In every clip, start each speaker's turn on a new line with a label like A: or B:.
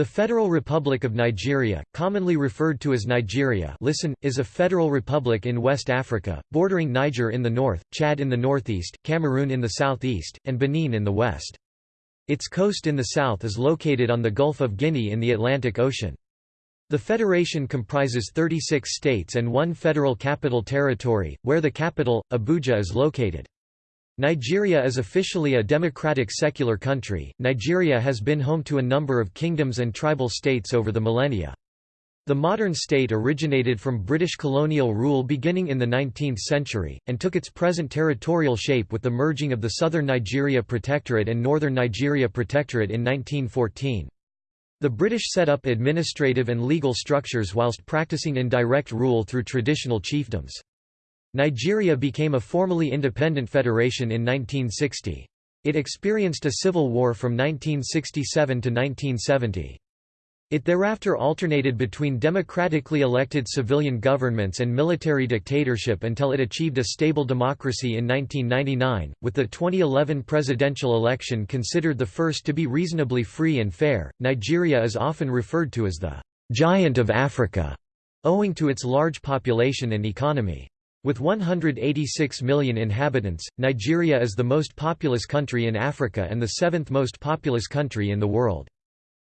A: The Federal Republic of Nigeria, commonly referred to as Nigeria listen, is a federal republic in West Africa, bordering Niger in the north, Chad in the northeast, Cameroon in the southeast, and Benin in the west. Its coast in the south is located on the Gulf of Guinea in the Atlantic Ocean. The federation comprises 36 states and one federal capital territory, where the capital, Abuja is located. Nigeria is officially a democratic secular country. Nigeria has been home to a number of kingdoms and tribal states over the millennia. The modern state originated from British colonial rule beginning in the 19th century, and took its present territorial shape with the merging of the Southern Nigeria Protectorate and Northern Nigeria Protectorate in 1914. The British set up administrative and legal structures whilst practicing indirect rule through traditional chiefdoms. Nigeria became a formally independent federation in 1960. It experienced a civil war from 1967 to 1970. It thereafter alternated between democratically elected civilian governments and military dictatorship until it achieved a stable democracy in 1999, with the 2011 presidential election considered the first to be reasonably free and fair. Nigeria is often referred to as the giant of Africa, owing to its large population and economy. With 186 million inhabitants, Nigeria is the most populous country in Africa and the seventh most populous country in the world.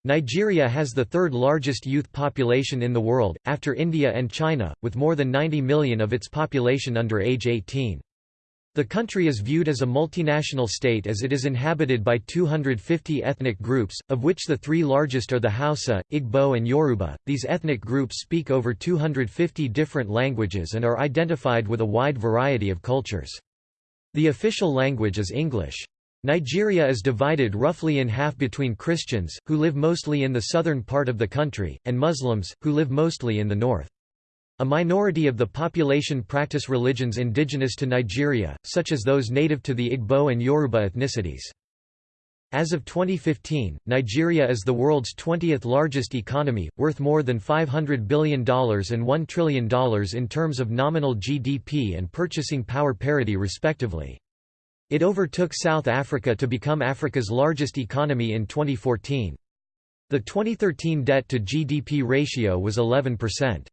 A: Nigeria has the third largest youth population in the world, after India and China, with more than 90 million of its population under age 18. The country is viewed as a multinational state as it is inhabited by 250 ethnic groups, of which the three largest are the Hausa, Igbo and Yoruba. These ethnic groups speak over 250 different languages and are identified with a wide variety of cultures. The official language is English. Nigeria is divided roughly in half between Christians, who live mostly in the southern part of the country, and Muslims, who live mostly in the north. A minority of the population practice religions indigenous to Nigeria, such as those native to the Igbo and Yoruba ethnicities. As of 2015, Nigeria is the world's 20th largest economy, worth more than $500 billion and $1 trillion in terms of nominal GDP and purchasing power parity respectively. It overtook South Africa to become Africa's largest economy in 2014. The 2013 debt-to-GDP ratio was 11%.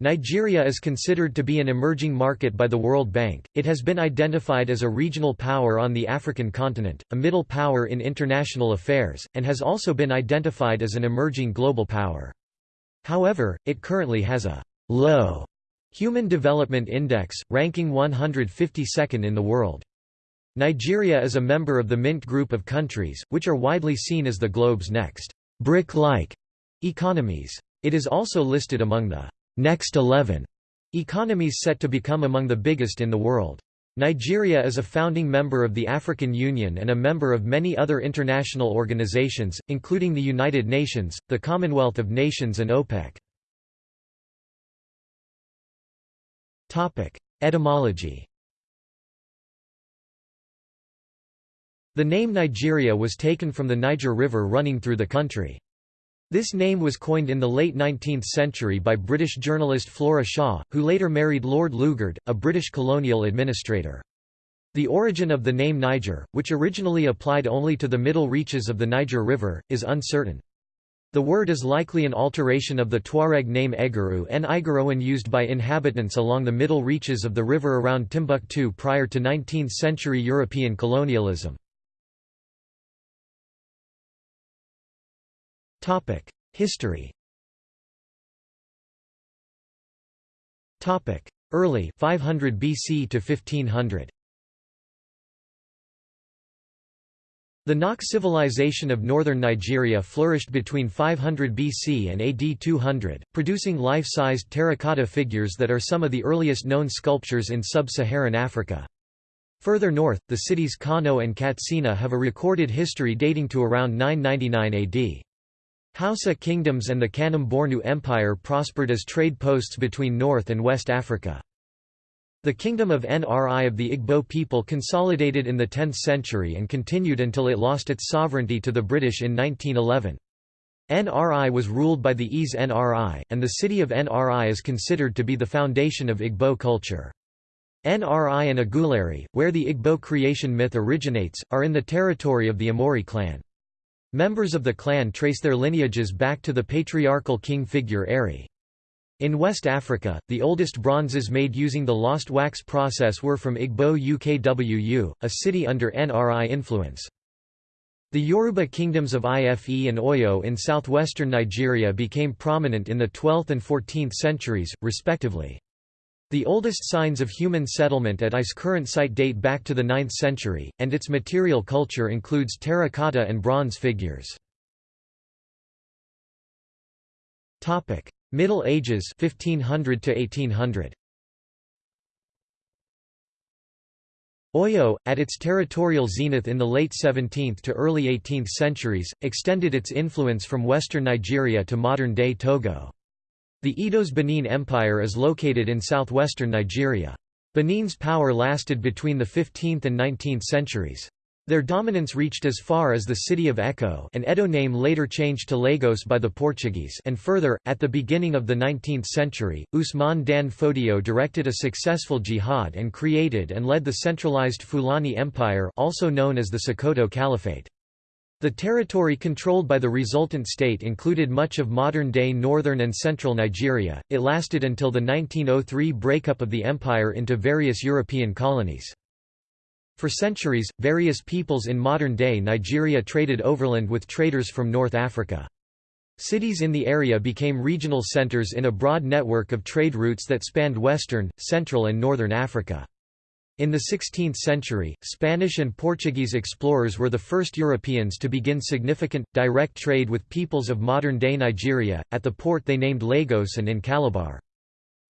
A: Nigeria is considered to be an emerging market by the World Bank. It has been identified as a regional power on the African continent, a middle power in international affairs, and has also been identified as an emerging global power. However, it currently has a low Human Development Index, ranking 152nd in the world. Nigeria is a member of the Mint group of countries, which are widely seen as the globe's next BRIC-like economies. It is also listed among the Next 11 economies set to become among the biggest in the world. Nigeria is a founding member of the African Union and a member of many other international organizations, including the United Nations, the Commonwealth of Nations and OPEC. Etymology The name Nigeria was taken from the Niger River running through the country. This name was coined in the late 19th century by British journalist Flora Shaw, who later married Lord Lugard, a British colonial administrator. The origin of the name Niger, which originally applied only to the middle reaches of the Niger River, is uncertain. The word is likely an alteration of the Tuareg name Egeru and Igaroan used by inhabitants along the middle reaches of the river around Timbuktu prior to 19th-century European colonialism. History Early 500 BC to 1500 The Nok civilization of northern Nigeria flourished between 500 BC and AD 200, producing life-sized terracotta figures that are some of the earliest known sculptures in sub-Saharan Africa. Further north, the cities Kano and Katsina have a recorded history dating to around 999 AD. Hausa kingdoms and the Kanem-Bornu Empire prospered as trade posts between North and West Africa. The kingdom of Nri of the Igbo people consolidated in the 10th century and continued until it lost its sovereignty to the British in 1911. Nri was ruled by the Eze Nri, and the city of Nri is considered to be the foundation of Igbo culture. Nri and Aguleri, where the Igbo creation myth originates, are in the territory of the Umueri clan. Members of the clan trace their lineages back to the patriarchal king figure Eri. In West Africa, the oldest bronzes made using the lost wax process were from Igbo UKWU, a city under NRI influence. The Yoruba kingdoms of Ife and Oyo in southwestern Nigeria became prominent in the 12th and 14th centuries, respectively. The oldest signs of human settlement at Ife's current site date back to the 9th century, and its material culture includes terracotta and bronze figures. Middle Ages 1500 to 1800. Oyo, at its territorial zenith in the late 17th to early 18th centuries, extended its influence from western Nigeria to modern-day Togo. The Edo's Benin Empire is located in southwestern Nigeria. Benin's power lasted between the 15th and 19th centuries. Their dominance reached as far as the city of Eko an Edo name later changed to Lagos by the Portuguese and further, at the beginning of the 19th century, Usman Dan Fodio directed a successful jihad and created and led the centralized Fulani Empire also known as the Sokoto Caliphate. The territory controlled by the resultant state included much of modern-day northern and central Nigeria. It lasted until the 1903 breakup of the empire into various European colonies. For centuries, various peoples in modern-day Nigeria traded overland with traders from North Africa. Cities in the area became regional centers in a broad network of trade routes that spanned western, central and northern Africa. In the 16th century, Spanish and Portuguese explorers were the first Europeans to begin significant, direct trade with peoples of modern-day Nigeria, at the port they named Lagos and in Calabar.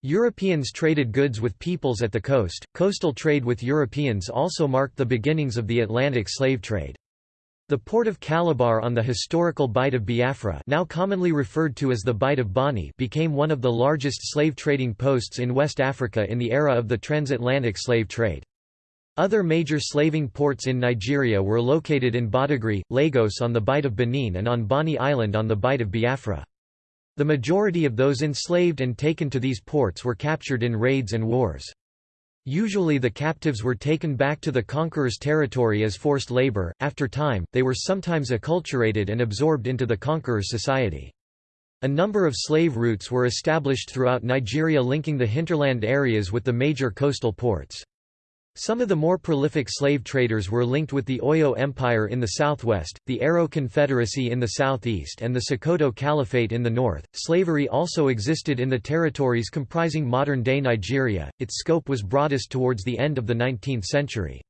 A: Europeans traded goods with peoples at the coast. Coastal trade with Europeans also marked the beginnings of the Atlantic slave trade. The port of Calabar on the historical Bight of Biafra now commonly referred to as the Bight of Bonny became one of the largest slave trading posts in West Africa in the era of the transatlantic slave trade. Other major slaving ports in Nigeria were located in Badagry, Lagos on the Bight of Benin and on Bonny Island on the Bight of Biafra. The majority of those enslaved and taken to these ports were captured in raids and wars. Usually the captives were taken back to the conqueror's territory as forced labor, after time, they were sometimes acculturated and absorbed into the conqueror's society. A number of slave routes were established throughout Nigeria linking the hinterland areas with the major coastal ports. Some of the more prolific slave traders were linked with the Oyo Empire in the southwest, the Aro Confederacy in the southeast, and the Sokoto Caliphate in the north. Slavery also existed in the territories comprising modern day Nigeria, its scope was broadest towards the end of the 19th century.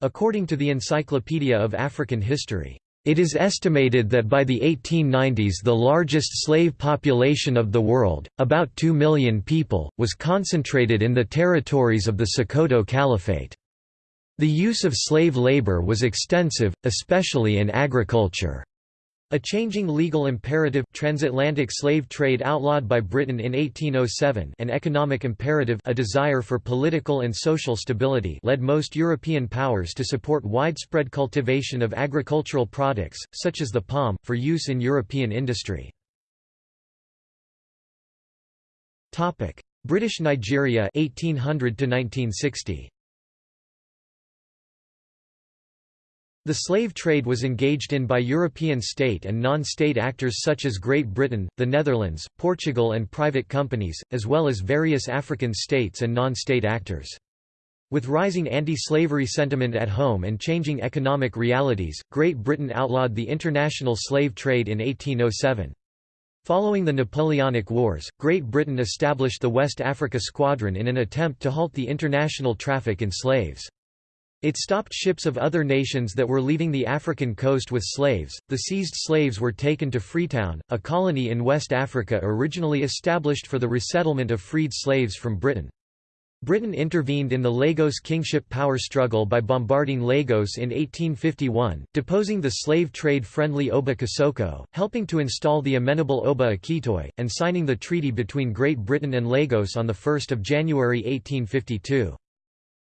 A: According to the Encyclopedia of African History, it is estimated that by the 1890s the largest slave population of the world, about 2 million people, was concentrated in the territories of the Sokoto Caliphate. The use of slave labor was extensive, especially in agriculture. A changing legal imperative transatlantic slave trade outlawed by Britain in 1807 an economic imperative a desire for political and social stability led most European powers to support widespread cultivation of agricultural products, such as the palm, for use in European industry. British Nigeria 1800 to 1960 The slave trade was engaged in by European state and non-state actors such as Great Britain, the Netherlands, Portugal and private companies, as well as various African states and non-state actors. With rising anti-slavery sentiment at home and changing economic realities, Great Britain outlawed the international slave trade in 1807. Following the Napoleonic Wars, Great Britain established the West Africa Squadron in an attempt to halt the international traffic in slaves. It stopped ships of other nations that were leaving the African coast with slaves. The seized slaves were taken to Freetown, a colony in West Africa originally established for the resettlement of freed slaves from Britain. Britain intervened in the Lagos kingship power struggle by bombarding Lagos in 1851, deposing the slave trade-friendly Oba Kosoko, helping to install the amenable Oba Akitoye, and signing the treaty between Great Britain and Lagos on 1 January 1852.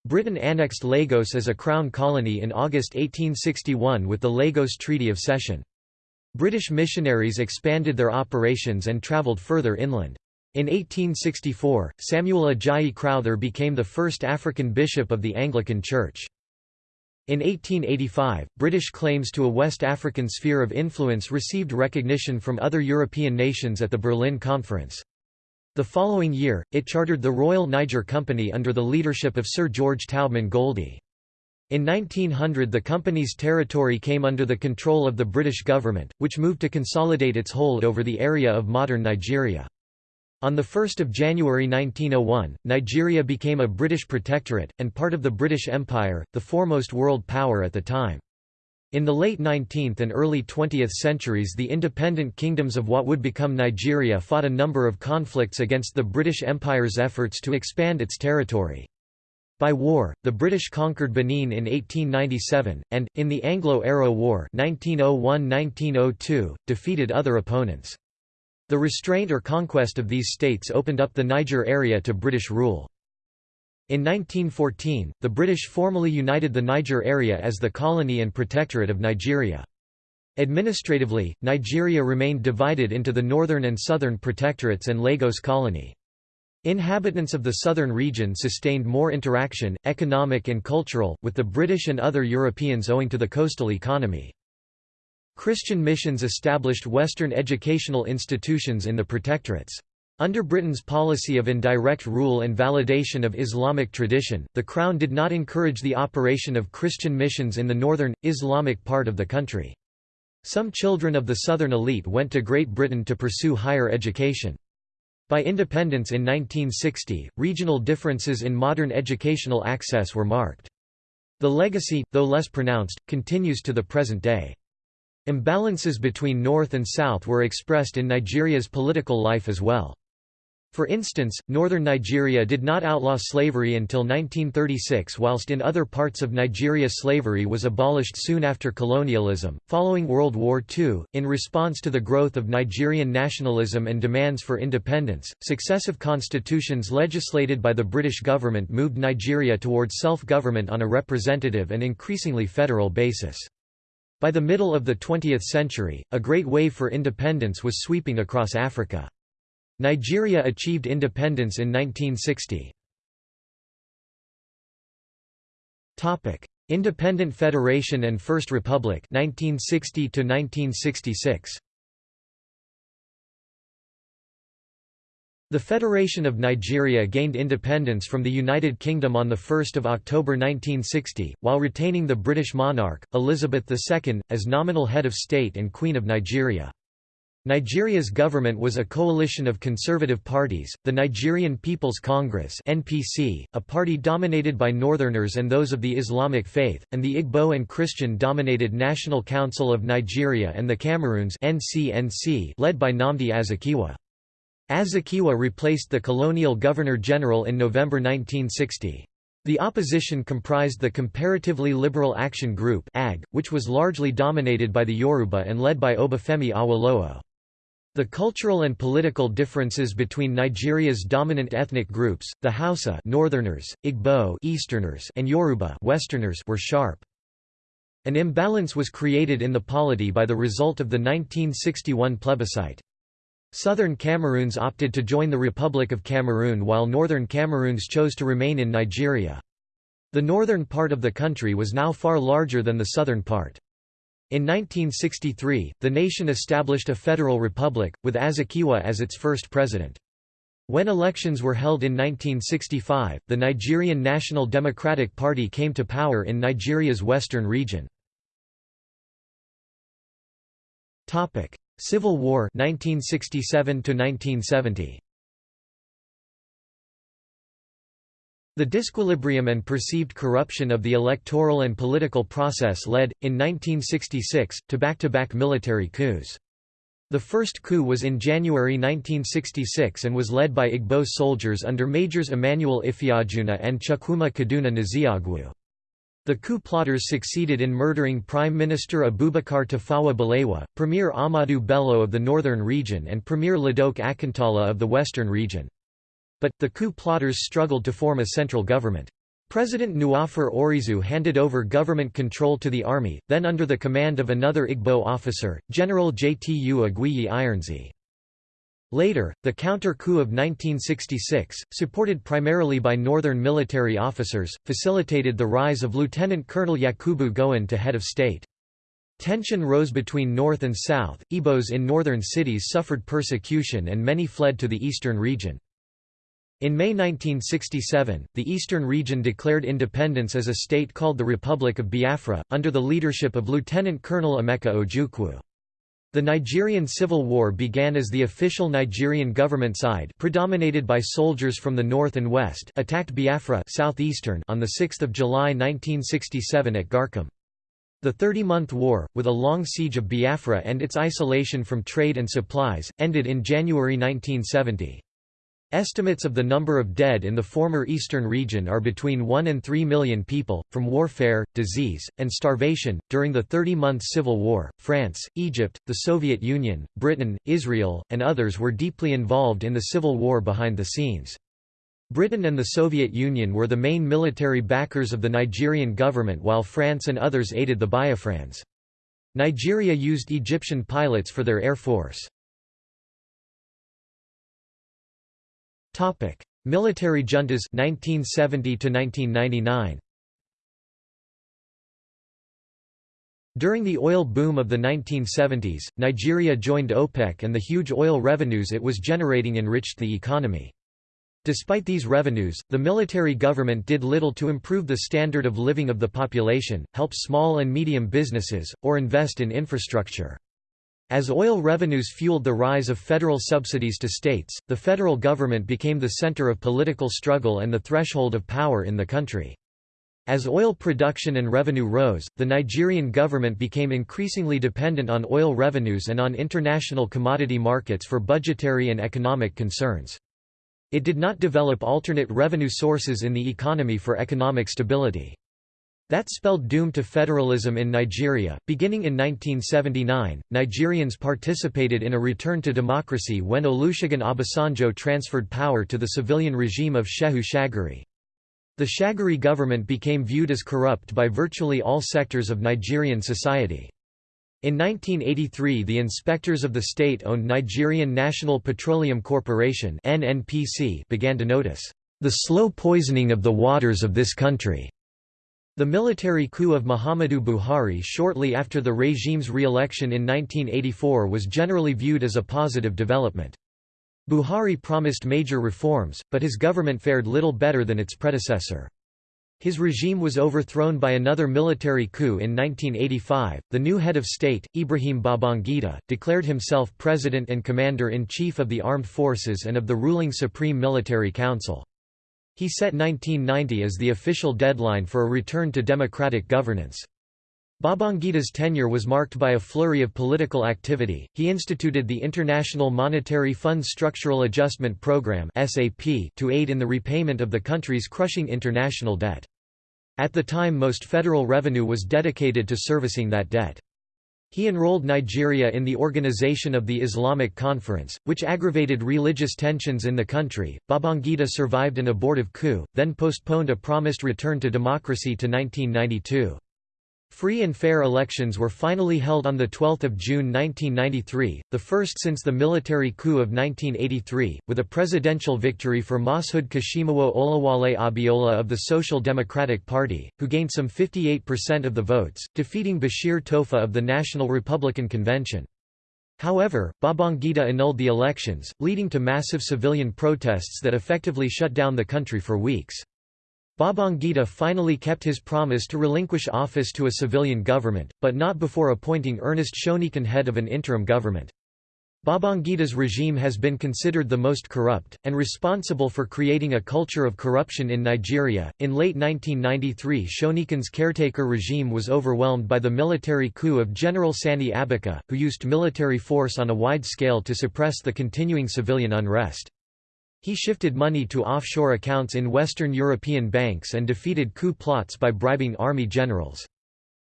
A: Britain annexed Lagos as a crown colony in August 1861 with the Lagos Treaty of Cession. British missionaries expanded their operations and travelled further inland. In 1864, Samuel Ajayi Crowther became the first African bishop of the Anglican Church. In 1885, British claims to a West African sphere of influence received recognition from other European nations at the Berlin Conference. The following year, it chartered the Royal Niger Company under the leadership of Sir George Taubman Goldie. In 1900 the company's territory came under the control of the British government, which moved to consolidate its hold over the area of modern Nigeria. On 1 January 1901, Nigeria became a British protectorate, and part of the British Empire, the foremost world power at the time. In the late 19th and early 20th centuries the independent kingdoms of what would become Nigeria fought a number of conflicts against the British Empire's efforts to expand its territory. By war, the British conquered Benin in 1897, and, in the Anglo-Aro War 1901–1902, defeated other opponents. The restraint or conquest of these states opened up the Niger area to British rule. In 1914, the British formally united the Niger area as the colony and protectorate of Nigeria. Administratively, Nigeria remained divided into the northern and southern protectorates and Lagos colony. Inhabitants of the southern region sustained more interaction, economic and cultural, with the British and other Europeans owing to the coastal economy. Christian missions established Western educational institutions in the protectorates. Under Britain's policy of indirect rule and validation of Islamic tradition, the Crown did not encourage the operation of Christian missions in the northern, Islamic part of the country. Some children of the southern elite went to Great Britain to pursue higher education. By independence in 1960, regional differences in modern educational access were marked. The legacy, though less pronounced, continues to the present day. Imbalances between North and South were expressed in Nigeria's political life as well. For instance, northern Nigeria did not outlaw slavery until 1936, whilst in other parts of Nigeria slavery was abolished soon after colonialism. Following World War II, in response to the growth of Nigerian nationalism and demands for independence, successive constitutions legislated by the British government moved Nigeria towards self government on a representative and increasingly federal basis. By the middle of the 20th century, a great wave for independence was sweeping across Africa. Nigeria achieved independence in 1960. Topic: Independent Federation and First Republic 1960 to 1966. The Federation of Nigeria gained independence from the United Kingdom on 1 October 1960, while retaining the British monarch, Elizabeth II, as nominal head of state and Queen of Nigeria. Nigeria's government was a coalition of conservative parties, the Nigerian People's Congress (NPC), a party dominated by northerners and those of the Islamic faith, and the Igbo and Christian-dominated National Council of Nigeria and the Cameroons (NCNC), led by Nnamdi Azikiwe. Azikiwe replaced the colonial governor-general in November 1960. The opposition comprised the Comparatively Liberal Action Group AG, which was largely dominated by the Yoruba and led by Obafemi Awolowo. The cultural and political differences between Nigeria's dominant ethnic groups, the Hausa Northerners, Igbo Easterners, and Yoruba Westerners were sharp. An imbalance was created in the polity by the result of the 1961 plebiscite. Southern Cameroons opted to join the Republic of Cameroon while Northern Cameroons chose to remain in Nigeria. The northern part of the country was now far larger than the southern part. In 1963, the nation established a federal republic, with Azikiwe as its first president. When elections were held in 1965, the Nigerian National Democratic Party came to power in Nigeria's western region. Civil War 1967 1970. The disequilibrium and perceived corruption of the electoral and political process led, in 1966, to back-to-back -back military coups. The first coup was in January 1966 and was led by Igbo soldiers under Majors Emmanuel Ifeajuna and Chukwuma Kaduna Nzeogwu. The coup plotters succeeded in murdering Prime Minister Abubakar Tafawa Balewa, Premier Ahmadu Bello of the northern region and Premier Ladoke Akintola of the western region. But, the coup plotters struggled to form a central government. President Nwafor Orizu handed over government control to the army, then under the command of another Igbo officer, General Jtu Aguiyi Ironsi. Later, the counter-coup of 1966, supported primarily by northern military officers, facilitated the rise of Lieutenant Colonel Yakubu Gowon to head of state. Tension rose between North and South, Igbos in northern cities suffered persecution and many fled to the eastern region. In May 1967, the eastern region declared independence as a state called the Republic of Biafra, under the leadership of Lieutenant Colonel Emeka Ojukwu. The Nigerian Civil War began as the official Nigerian government side predominated by soldiers from the north and west attacked Biafra southeastern on 6 July 1967 at Garkem. The Thirty-Month War, with a long siege of Biafra and its isolation from trade and supplies, ended in January 1970. Estimates of the number of dead in the former eastern region are between 1 and 3 million people, from warfare, disease, and starvation. During the 30 month civil war, France, Egypt, the Soviet Union, Britain, Israel, and others were deeply involved in the civil war behind the scenes. Britain and the Soviet Union were the main military backers of the Nigerian government while France and others aided the Biafrans. Nigeria used Egyptian pilots for their air force. Topic: Military juntas 1970 to 1999. During the oil boom of the 1970s, Nigeria joined OPEC and the huge oil revenues it was generating enriched the economy. Despite these revenues, the military government did little to improve the standard of living of the population, help small and medium businesses, or invest in infrastructure. As oil revenues fueled the rise of federal subsidies to states, the federal government became the center of political struggle and the threshold of power in the country. As oil production and revenue rose, the Nigerian government became increasingly dependent on oil revenues and on international commodity markets for budgetary and economic concerns. It did not develop alternate revenue sources in the economy for economic stability. That spelled doom to federalism in Nigeria. Beginning in 1979, Nigerians participated in a return to democracy when Olusegun Obasanjo transferred power to the civilian regime of Shehu Shagari. The Shagari government became viewed as corrupt by virtually all sectors of Nigerian society. In 1983 the inspectors of the state-owned Nigerian National Petroleum Corporation began to notice, "...the slow poisoning of the waters of this country." The military coup of Muhammadu Buhari shortly after the regime's re-election in 1984 was generally viewed as a positive development. Buhari promised major reforms, but his government fared little better than its predecessor. His regime was overthrown by another military coup in 1985. The new head of state, Ibrahim Babangida, declared himself president and commander-in-chief of the armed forces and of the ruling Supreme Military Council. He set 1990 as the official deadline for a return to democratic governance. Babangida's tenure was marked by a flurry of political activity. He instituted the International Monetary Fund Structural Adjustment Program (SAP) to aid in the repayment of the country's crushing international debt. At the time most federal revenue was dedicated to servicing that debt. He enrolled Nigeria in the Organization of the Islamic Conference, which aggravated religious tensions in the country. Babangida survived an abortive coup, then postponed a promised return to democracy to 1992. Free and fair elections were finally held on 12 June 1993, the first since the military coup of 1983, with a presidential victory for Mashood Kashimawo Olawale Abiola of the Social Democratic Party, who gained some 58% of the votes, defeating Bashir Tofa of the National Republican Convention. However, Babangida annulled the elections, leading to massive civilian protests that effectively shut down the country for weeks. Babangida finally kept his promise to relinquish office to a civilian government, but not before appointing Ernest Shonekan head of an interim government. Babangida's regime has been considered the most corrupt, and responsible for creating a culture of corruption in Nigeria. In late 1993, Shonekan's caretaker regime was overwhelmed by the military coup of General Sani Abacha, who used military force on a wide scale to suppress the continuing civilian unrest. He shifted money to offshore accounts in Western European banks and defeated coup plots by bribing army generals.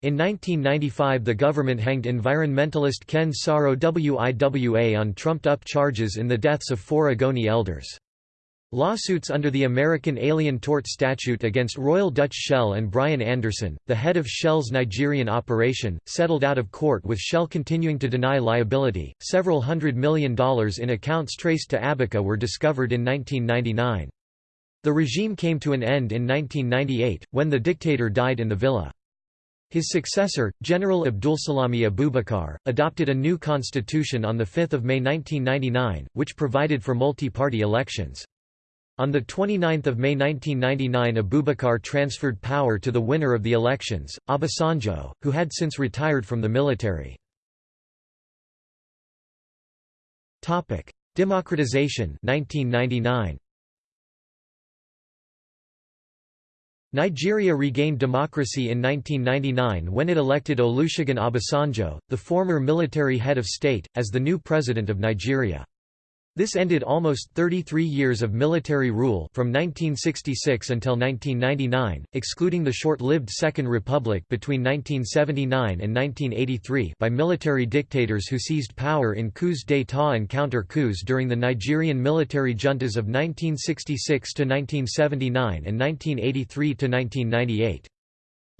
A: In 1995 the government hanged environmentalist Ken Saro Wiwa on trumped-up charges in the deaths of four Ogoni elders. Lawsuits under the American Alien Tort Statute against Royal Dutch Shell and Brian Anderson, the head of Shell's Nigerian operation, settled out of court with Shell continuing to deny liability. Several hundred million dollars in accounts traced to Abacha were discovered in 1999. The regime came to an end in 1998, when the dictator died in the villa. His successor, General Abdulsalami Abubakar, adopted a new constitution on 5 May 1999, which provided for multi-party elections. On 29 May 1999 Abubakar transferred power to the winner of the elections, Obasanjo, who had since retired from the military. Democratization 1999. Nigeria regained democracy in 1999 when it elected Olusegun Obasanjo, the former military head of state, as the new president of Nigeria. This ended almost 33 years of military rule from 1966 until 1999, excluding the short-lived Second Republic between 1979 and 1983 by military dictators who seized power in coups d'état and counter-coups during the Nigerian military juntas of 1966 to 1979 and 1983 to 1998.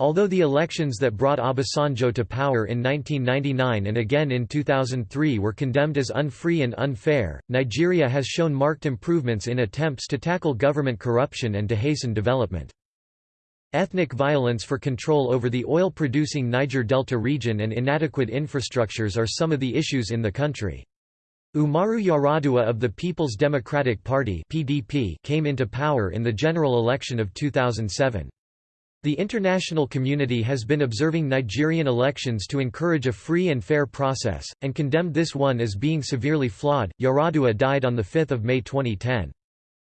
A: Although the elections that brought Obasanjo to power in 1999 and again in 2003 were condemned as unfree and unfair, Nigeria has shown marked improvements in attempts to tackle government corruption and to hasten development. Ethnic violence for control over the oil-producing Niger Delta region and inadequate infrastructures are some of the issues in the country. Umaru Yar'Adua of the People's Democratic Party (PDP) came into power in the general election of 2007. The international community has been observing Nigerian elections to encourage a free and fair process, and condemned this one as being severely flawed. Yar'Adua died on 5 May 2010.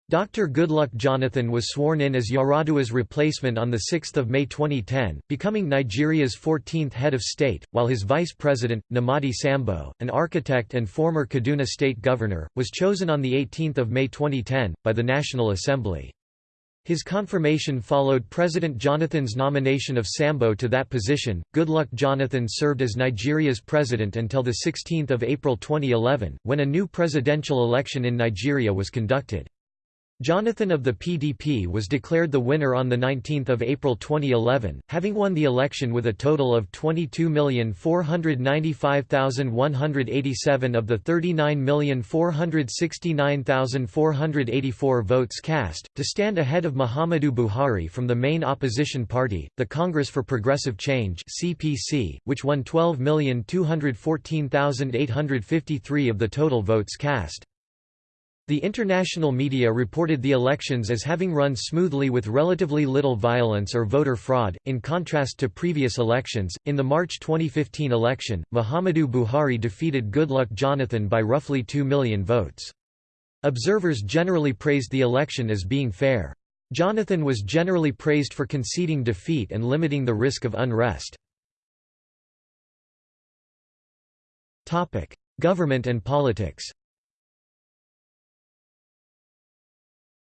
A: Dr. Goodluck Jonathan was sworn in as Yar'Adua's replacement on 6 May 2010, becoming Nigeria's 14th head of state, while his vice president, Namadi Sambo, an architect and former Kaduna state governor, was chosen on 18 May 2010, by the National Assembly. His confirmation followed President Jonathan's nomination of Sambo to that position. Goodluck Jonathan served as Nigeria's president until 16 April 2011, when a new presidential election in Nigeria was conducted. Jonathan of the PDP was declared the winner on 19 April 2011, having won the election with a total of 22,495,187 of the 39,469,484 votes cast, to stand ahead of Muhammadu Buhari from the main opposition party, the Congress for Progressive Change which won 12,214,853 of the total votes cast. The international media reported the elections as having run smoothly with relatively little violence or voter fraud, in contrast to previous elections. In the March 2015 election, Muhammadu Buhari defeated Goodluck Jonathan by roughly 2 million votes. Observers generally praised the election as being fair. Jonathan was generally praised for conceding defeat and limiting the risk of unrest. Government and politics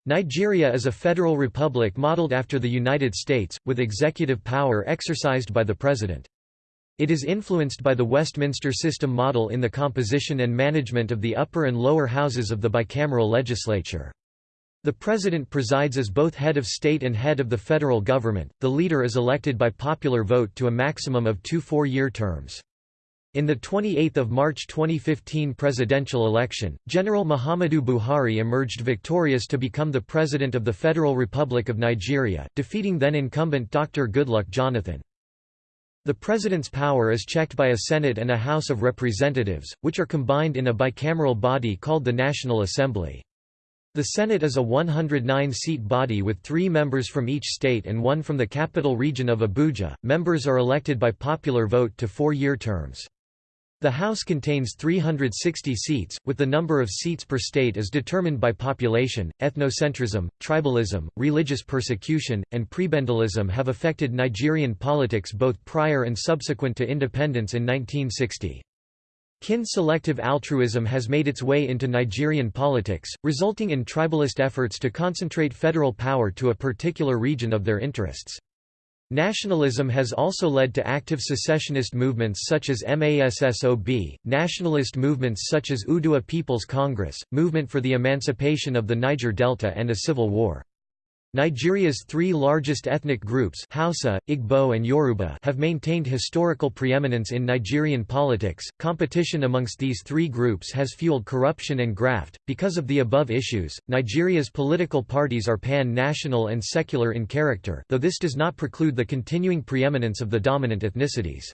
A: Nigeria is a federal republic modeled after the United States, with executive power exercised by the president. It is influenced by the Westminster system model in the composition and management of the upper and lower houses of the bicameral legislature. The president presides as both head of state and head of the federal government. The leader is elected by popular vote to a maximum of two four-year terms. In the 28 March 2015 presidential election, General Muhammadu Buhari emerged victorious to become the President of the Federal Republic of Nigeria, defeating then-incumbent Dr. Goodluck Jonathan. The president's power is checked by a Senate and a House of Representatives, which are combined in a bicameral body called the National Assembly. The Senate is a 109-seat body with three members from each state and one from the capital region of Abuja. Members are elected by popular vote to four-year terms. The House contains 360 seats, with the number of seats per state as determined by population. Ethnocentrism, tribalism, religious persecution, and prebendalism have affected Nigerian politics both prior and subsequent to independence in 1960. Kin-selective altruism has made its way into Nigerian politics, resulting in tribalist efforts to concentrate federal power to a particular region of their interests. Nationalism has also led to active secessionist movements such as MASSOB, nationalist movements such as Oodua People's Congress, Movement for the Emancipation of the Niger Delta and a civil war. Nigeria's three largest ethnic groups Hausa, Igbo and Yoruba have maintained historical preeminence in Nigerian politics. Competition amongst these three groups has fueled corruption and graft. Because of the above issues, Nigeria's political parties are pan-national and secular in character, though this does not preclude the continuing preeminence of the dominant ethnicities.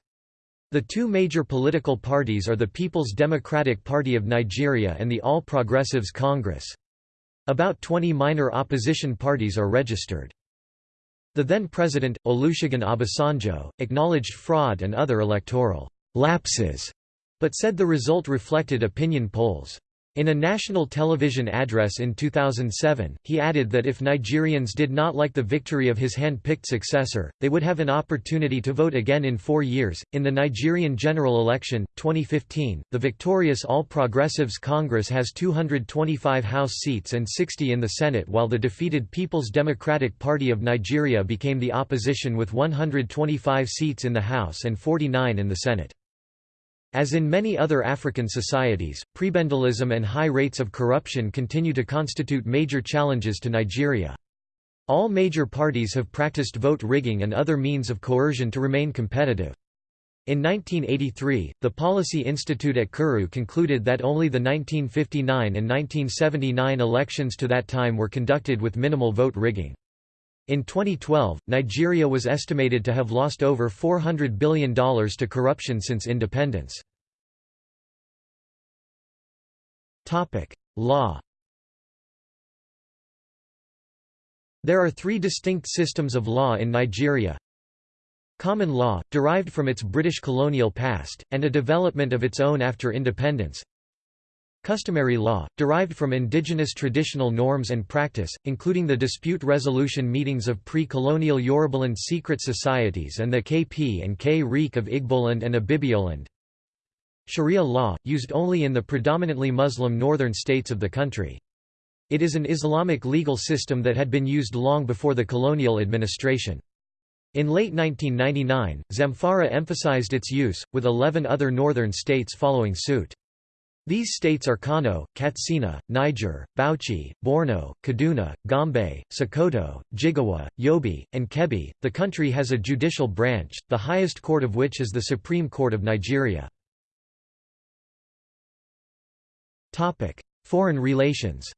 A: The two major political parties are the People's Democratic Party of Nigeria and the All Progressives Congress. About 20 minor opposition parties are registered. The then president, Olusegun Obasanjo, acknowledged fraud and other electoral lapses, but said the result reflected opinion polls. In a national television address in 2007, he added that if Nigerians did not like the victory of his hand-picked successor, they would have an opportunity to vote again in four years. In the Nigerian general election, 2015, the victorious All Progressives Congress has 225 House seats and 60 in the Senate, while the defeated People's Democratic Party of Nigeria became the opposition with 125 seats in the House and 49 in the Senate. As in many other African societies, prebendalism and high rates of corruption continue to constitute major challenges to Nigeria. All major parties have practiced vote rigging and other means of coercion to remain competitive. In 1983, the Policy Institute at Kuru concluded that only the 1959 and 1979 elections to that time were conducted with minimal vote rigging. In 2012, Nigeria was estimated to have lost over $400 billion to corruption since independence. Law There are three distinct systems of law in Nigeria. Common law, derived from its British colonial past, and a development of its own after independence. Customary law, derived from indigenous traditional norms and practice, including the dispute resolution meetings of pre-colonial Yorubaland secret societies and the Ekpe and K Reek of Igboland and Ibibioland. Sharia law, used only in the predominantly Muslim northern states of the country. It is an Islamic legal system that had been used long before the colonial administration. In late 1999, Zamfara emphasized its use, with 11 other northern states following suit. These states are Kano, Katsina, Niger, Bauchi, Borno, Kaduna, Gombe, Sokoto, Jigawa, Yobe, and Kebbi. The country has a judicial branch, the highest court of which is the Supreme Court of Nigeria. Topic: Foreign relations.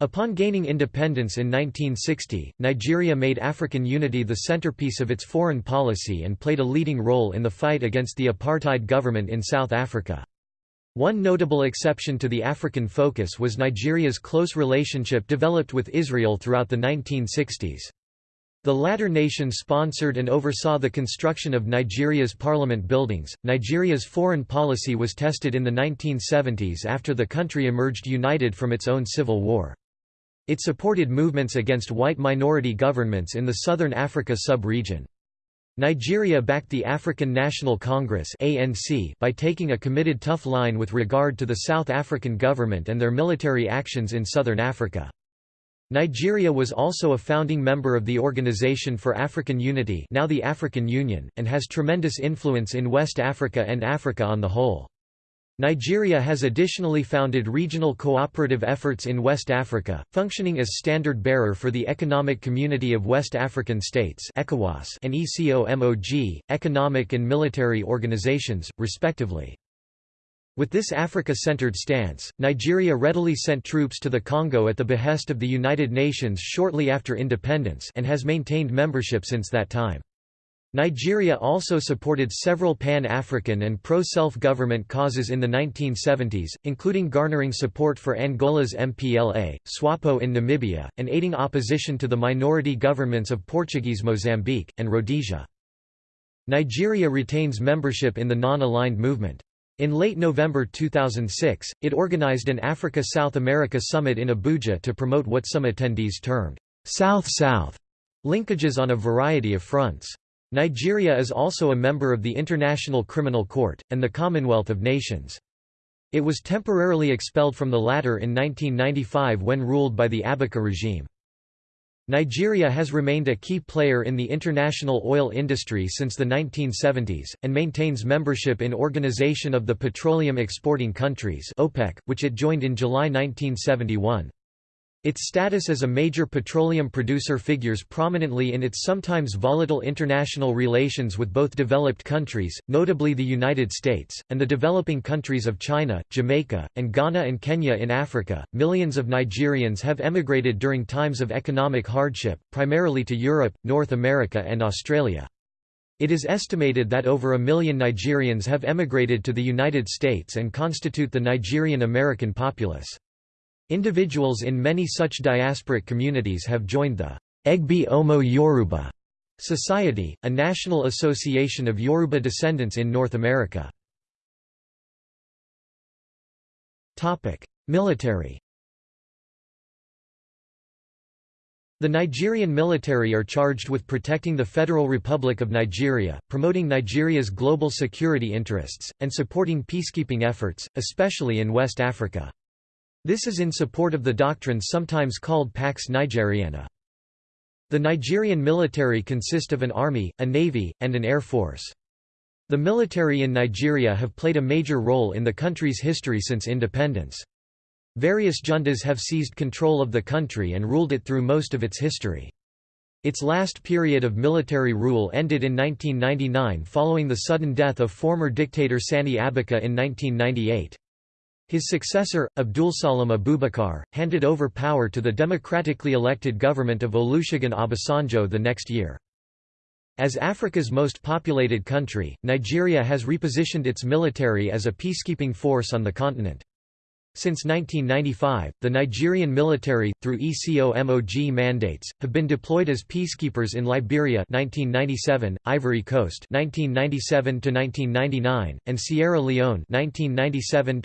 A: Upon gaining independence in 1960, Nigeria made African unity the centerpiece of its foreign policy and played a leading role in the fight against the apartheid government in South Africa. One notable exception to the African focus was Nigeria's close relationship developed with Israel throughout the 1960s. The latter nation sponsored and oversaw the construction of Nigeria's parliament buildings. Nigeria's foreign policy was tested in the 1970s after the country emerged united from its own civil war. It supported movements against white minority governments in the southern Africa sub-region. Nigeria backed the African National Congress by taking a committed tough line with regard to the South African government and their military actions in southern Africa. Nigeria was also a founding member of the Organization for African Unity, now the African Union, and has tremendous influence in West Africa and Africa on the whole. Nigeria has additionally founded regional cooperative efforts in West Africa, functioning as standard-bearer for the Economic Community of West African States and ECOMOG, economic and military organizations, respectively. With this Africa-centered stance, Nigeria readily sent troops to the Congo at the behest of the United Nations shortly after independence and has maintained membership since that time. Nigeria also supported several pan-African and pro-self-government causes in the 1970s, including garnering support for Angola's MPLA, SWAPO in Namibia, and aiding opposition to the minority governments of Portuguese Mozambique, and Rhodesia. Nigeria retains membership in the Non-Aligned Movement. In late November 2006, it organized an Africa-South America summit in Abuja to promote what some attendees termed South-South linkages on a variety of fronts. Nigeria is also a member of the International Criminal Court, and the Commonwealth of Nations. It was temporarily expelled from the latter in 1995 when ruled by the Abacha regime. Nigeria has remained a key player in the international oil industry since the 1970s, and maintains membership in Organization of the Petroleum Exporting Countries OPEC, which it joined in July 1971. Its status as a major petroleum producer figures prominently in its sometimes volatile international relations with both developed countries, notably the United States, and the developing countries of China, Jamaica, and Ghana and Kenya in Africa. Millions of Nigerians have emigrated during times of economic hardship, primarily to Europe, North America, and Australia. It is estimated that over a million Nigerians have emigrated to the United States and constitute the Nigerian American populace. Individuals in many such diasporic communities have joined the Egbe Omo Yoruba Society, a national association of Yoruba descendants in North America. Military The Nigerian military are charged with protecting the Federal Republic of Nigeria, promoting Nigeria's global security interests, and supporting peacekeeping efforts, especially in West Africa. This is in support of the doctrine sometimes called Pax Nigeriana. The Nigerian military consist of an army, a navy, and an air force. The military in Nigeria have played a major role in the country's history since independence. Various juntas have seized control of the country and ruled it through most of its history. Its last period of military rule ended in 1999 following the sudden death of former dictator Sani Abacha in 1998. His successor, Abdulsalam Abubakar, handed over power to the democratically elected government of Olusegun Obasanjo the next year. As Africa's most populated country, Nigeria has repositioned its military as a peacekeeping force on the continent. Since 1995, the Nigerian military, through ECOMOG mandates, have been deployed as peacekeepers in Liberia 1997, Ivory Coast 1997 and Sierra Leone 1997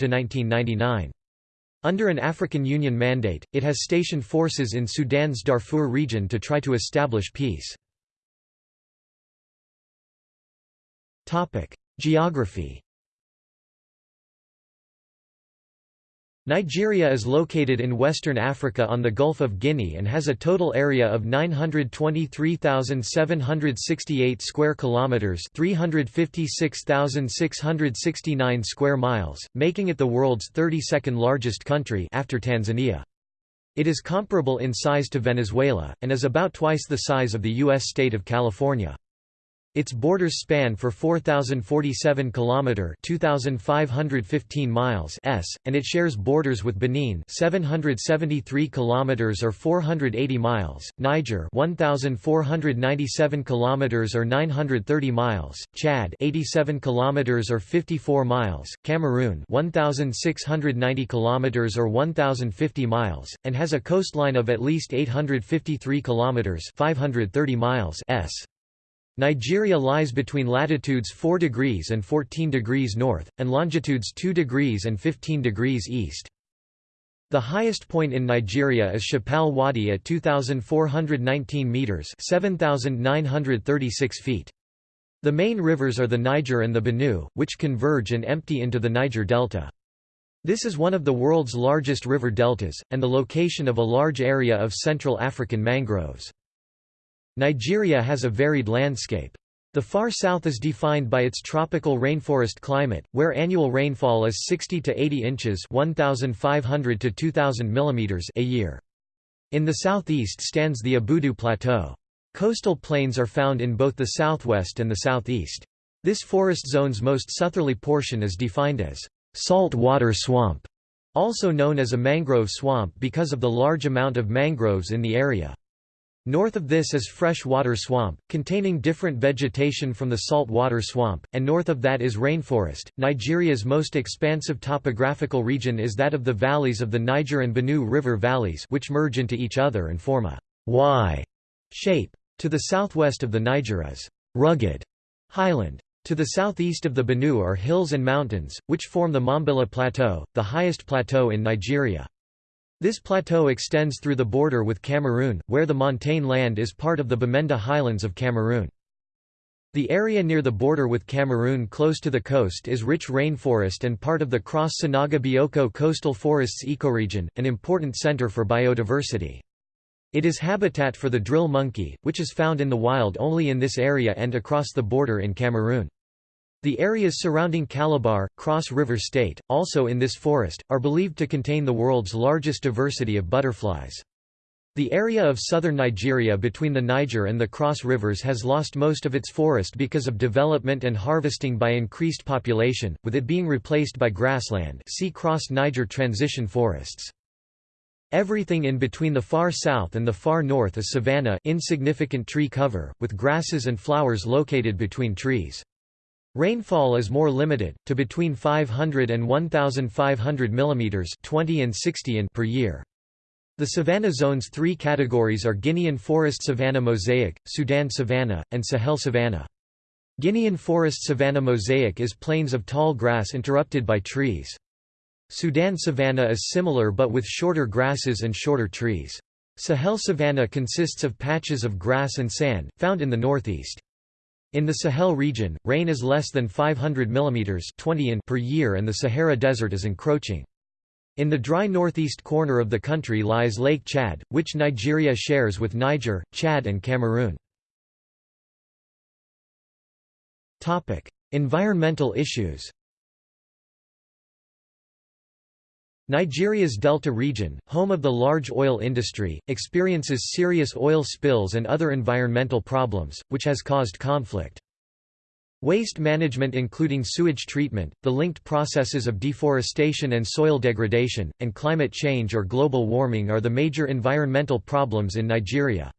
A: Under an African Union mandate, it has stationed forces in Sudan's Darfur region to try to establish peace. Geography Nigeria is located in western Africa on the Gulf of Guinea and has a total area of 923,768 square kilometers, 356,669 square miles, making it the world's 32nd largest country after Tanzania. It is comparable in size to Venezuela and is about twice the size of the US state of California. Its borders span for 4047 km 2515 miles s and it shares borders with Benin 773 km or 480 miles, Niger 1497 km or 930 miles, Chad 87 km or 54 miles, Cameroon 1690 km or 1050 miles and has a coastline of at least 853 km 530 miles s. Nigeria lies between latitudes 4 degrees and 14 degrees north, and longitudes 2 degrees and 15 degrees east. The highest point in Nigeria is Chappal Wadi at 2,419 metres 7,936 feet. The main rivers are the Niger and the Benue, which converge and empty into the Niger Delta. This is one of the world's largest river deltas, and the location of a large area of Central African mangroves. Nigeria has a varied landscape. The far south is defined by its tropical rainforest climate, where annual rainfall is 60 to 80 inches 1,500 to 2,000 mm a year. In the southeast stands the Obudu Plateau. Coastal plains are found in both the southwest and the southeast. This forest zone's most southerly portion is defined as salt water swamp, also known as a mangrove swamp because of the large amount of mangroves in the area. North of this is freshwater swamp, containing different vegetation from the saltwater swamp, and north of that is rainforest. Nigeria's most expansive topographical region is that of the valleys of the Niger and Benue River valleys, which merge into each other and form a Y shape. To the southwest of the Niger is rugged highland. To the southeast of the Benue are hills and mountains, which form the Mambilla Plateau, the highest plateau in Nigeria. This plateau extends through the border with Cameroon, where the montane land is part of the Bamenda Highlands of Cameroon. The area near the border with Cameroon close to the coast is rich rainforest and part of the Cross-Sanaga Bioko coastal forests ecoregion, an important center for biodiversity. It is habitat for the drill monkey, which is found in the wild only in this area and across the border in Cameroon. The areas surrounding Calabar, Cross River State, also in this forest, are believed to contain the world's largest diversity of butterflies. The area of southern Nigeria between the Niger and the Cross Rivers has lost most of its forest because of development and harvesting by increased population, with it being replaced by grassland see Cross-Niger transition forests. Everything in between the far south and the far north is savanna insignificant tree cover, with grasses and flowers located between trees. Rainfall is more limited, to between 500 and 1,500 mm 20 and 60 in per year. The savanna zone's three categories are Guinean forest savanna mosaic, Sudan savanna, and Sahel savanna. Guinean forest savanna mosaic is plains of tall grass interrupted by trees. Sudan savanna is similar but with shorter grasses and shorter trees. Sahel savanna consists of patches of grass and sand, found in the northeast. In the Sahel region, rain is less than 500 mm 20 in per year and the Sahara Desert is encroaching. In the dry northeast corner of the country lies Lake Chad, which Nigeria shares with Niger, Chad and Cameroon. Environmental issues Nigeria's Delta region, home of the large oil industry, experiences serious oil spills and other environmental problems, which has caused conflict. Waste management including sewage treatment, the linked processes of deforestation and soil degradation, and climate change or global warming are the major environmental problems in Nigeria.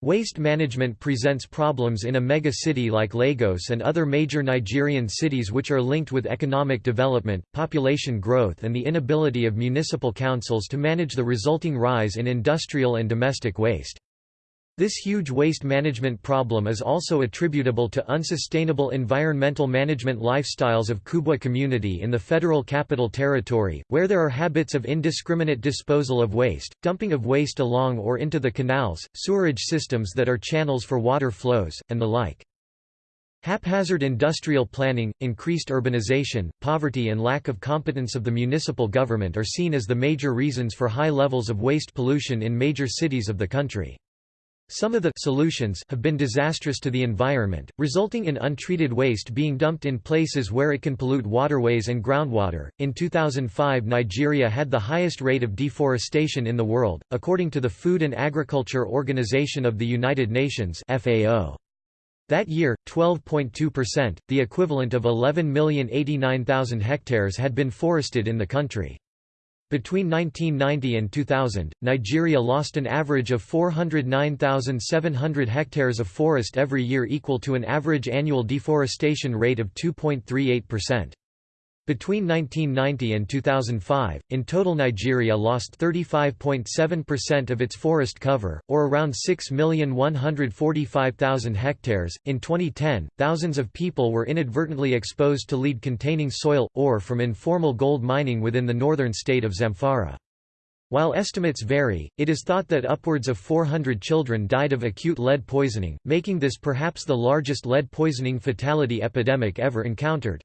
A: Waste management presents problems in a mega-city like Lagos and other major Nigerian cities which are linked with economic development, population growth and the inability of municipal councils to manage the resulting rise in industrial and domestic waste. This huge waste management problem is also attributable to unsustainable environmental management lifestyles of Kubwa community in the Federal Capital Territory, where there are habits of indiscriminate disposal of waste, dumping of waste along or into the canals, sewerage systems that are channels for water flows, and the like. Haphazard industrial planning, increased urbanization, poverty and lack of competence of the municipal government are seen as the major reasons for high levels of waste pollution in major cities of the country. Some of the solutions have been disastrous to the environment, resulting in untreated waste being dumped in places where it can pollute waterways and groundwater. In 2005, Nigeria had the highest rate of deforestation in the world, according to the Food and Agriculture Organization of the United Nations (FAO). That year, 12.2%, the equivalent of 11,089,000 hectares had been forested in the country. Between 1990 and 2000, Nigeria lost an average of 409,700 hectares of forest every year equal to an average annual deforestation rate of 2.38%. Between 1990 and 2005, in total Nigeria lost 35.7% of its forest cover, or around 6,145,000 hectares. In 2010, thousands of people were inadvertently exposed to lead containing soil, ore from informal gold mining within the northern state of Zamfara. While estimates vary, it is thought that upwards of 400 children died of acute lead poisoning, making this perhaps the largest lead poisoning fatality epidemic ever encountered.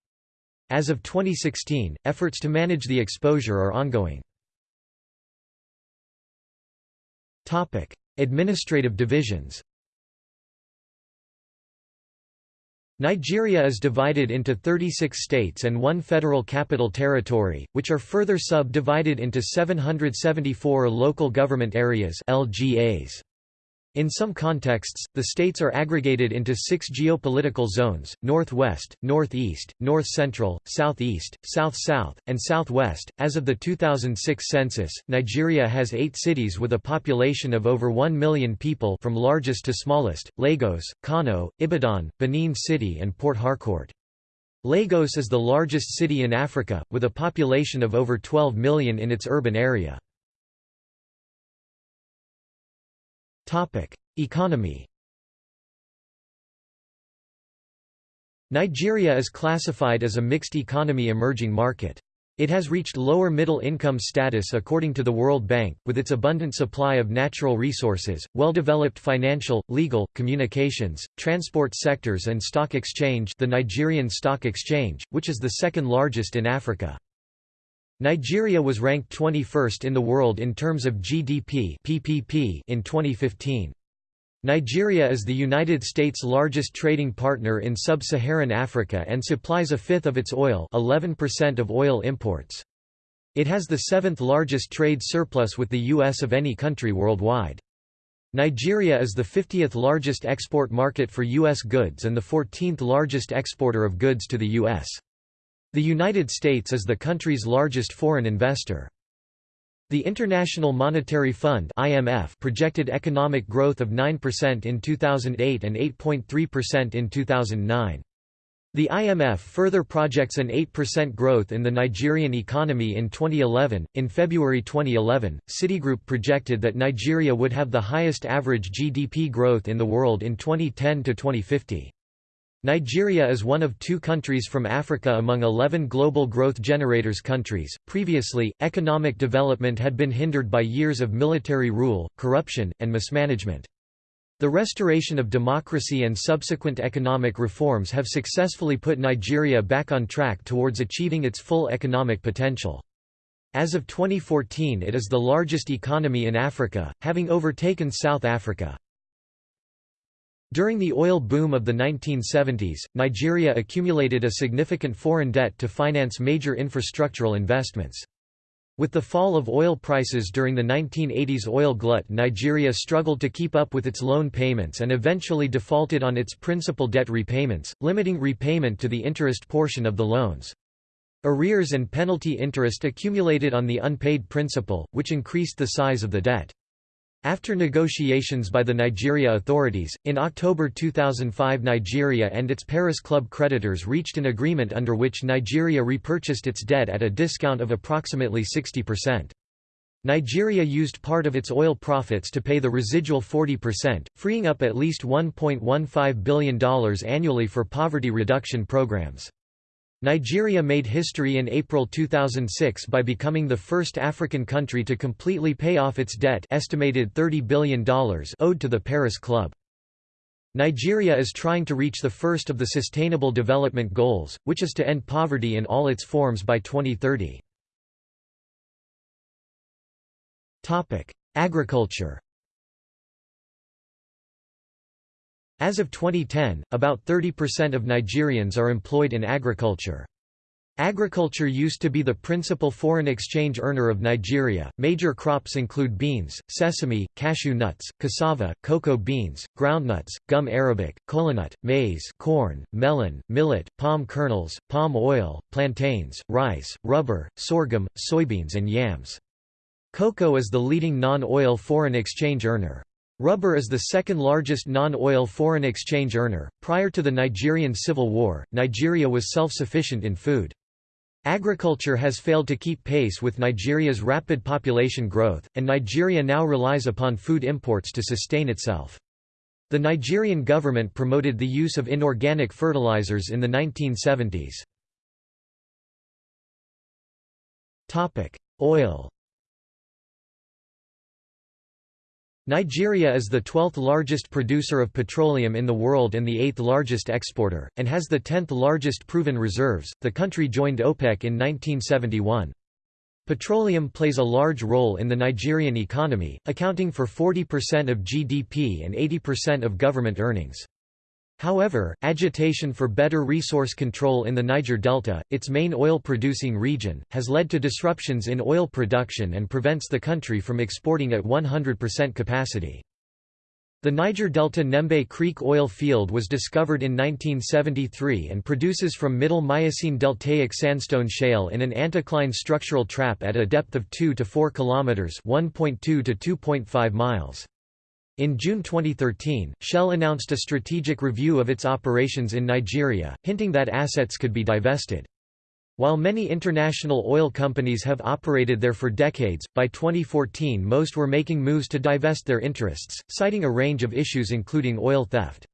A: As of 2016, efforts to manage the exposure are ongoing. Topic: Administrative divisions Nigeria is divided into 36 states and one federal capital territory, which are further sub-divided into 774 local government areas LGAs. In some contexts, the states are aggregated into six geopolitical zones, northwest, northeast, north-central, southeast, south-south, and southwest. As of the 2006 census, Nigeria has eight cities with a population of over 1 million people from largest to smallest, Lagos, Kano, Ibadan, Benin City and Port Harcourt. Lagos is the largest city in Africa, with a population of over 12 million in its urban area. Topic: Economy. Nigeria is classified as a mixed economy emerging market. It has reached lower middle income status according to the World Bank, with its abundant supply of natural resources, well-developed financial, legal, communications, transport sectors and stock exchange the Nigerian Stock Exchange, which is the second largest in Africa. Nigeria was ranked 21st in the world in terms of GDP (PPP) in 2015. Nigeria is the United States' largest trading partner in sub-Saharan Africa and supplies a fifth of its oil 11% of oil imports. It has the seventh largest trade surplus with the U.S. of any country worldwide. Nigeria is the 50th largest export market for U.S. goods and the 14th largest exporter of goods to the U.S. The United States is the country's largest foreign investor. The International Monetary Fund (IMF) projected economic growth of 9% in 2008 and 8.3% in 2009. The IMF further projects an 8% growth in the Nigerian economy in 2011. In February 2011, Citigroup projected that Nigeria would have the highest average GDP growth in the world in 2010 to 2050. Nigeria is one of two countries from Africa among 11 global growth generators countries. Previously, economic development had been hindered by years of military rule, corruption, and mismanagement. The restoration of democracy and subsequent economic reforms have successfully put Nigeria back on track towards achieving its full economic potential. As of 2014 it is the largest economy in Africa, having overtaken South Africa. During the oil boom of the 1970s, Nigeria accumulated a significant foreign debt to finance major infrastructural investments. With the fall of oil prices during the 1980s oil glut Nigeria struggled to keep up with its loan payments and eventually defaulted on its principal debt repayments, limiting repayment to the interest portion of the loans. Arrears and penalty interest accumulated on the unpaid principal, which increased the size of the debt. After negotiations by the Nigeria authorities, in October 2005 Nigeria and its Paris Club creditors reached an agreement under which Nigeria repurchased its debt at a discount of approximately 60%. Nigeria used part of its oil profits to pay the residual 40%, freeing up at least $1.15 billion annually for poverty reduction programs. Nigeria made history in April 2006 by becoming the first African country to completely pay off its debt estimated $30 billion owed to the Paris Club. Nigeria is trying to reach the first of the Sustainable Development Goals, which is to end poverty in all its forms by 2030. Agriculture As of 2010, about 30% of Nigerians are employed in agriculture. Agriculture used to be the principal foreign exchange earner of Nigeria. Major crops include beans, sesame, cashew nuts, cassava, cocoa beans, groundnuts, gum arabic, kolanut, maize, corn, melon, millet, palm kernels, palm oil, plantains, rice, rubber, sorghum, soybeans and yams. Cocoa is the leading non-oil foreign exchange earner. Rubber is the second largest non-oil foreign exchange earner. Prior to the Nigerian Civil War, Nigeria was self-sufficient in food. Agriculture has failed to keep pace with Nigeria's rapid population growth, and Nigeria now relies upon food imports to sustain itself. The Nigerian government promoted the use of inorganic fertilizers in the 1970s. Oil Nigeria is the 12th largest producer of petroleum in the world and the 8th largest exporter, and has the 10th largest proven reserves. The country joined OPEC in 1971. Petroleum plays a large role in the Nigerian economy, accounting for 40% of GDP and 80% of government earnings. However, agitation for better resource control in the Niger Delta, its main oil-producing region, has led to disruptions in oil production and prevents the country from exporting at 100% capacity. The Niger Delta Nembe Creek oil field was discovered in 1973 and produces from Middle Miocene deltaic sandstone shale in an anticline structural trap at a depth of 2 to 4 kilometers (1.2 to 2.5 miles). In June 2013, Shell announced a strategic review of its operations in Nigeria, hinting that assets could be divested. While many international oil companies have operated there for decades, by 2014 most were making moves to divest their interests, citing a range of issues including oil theft.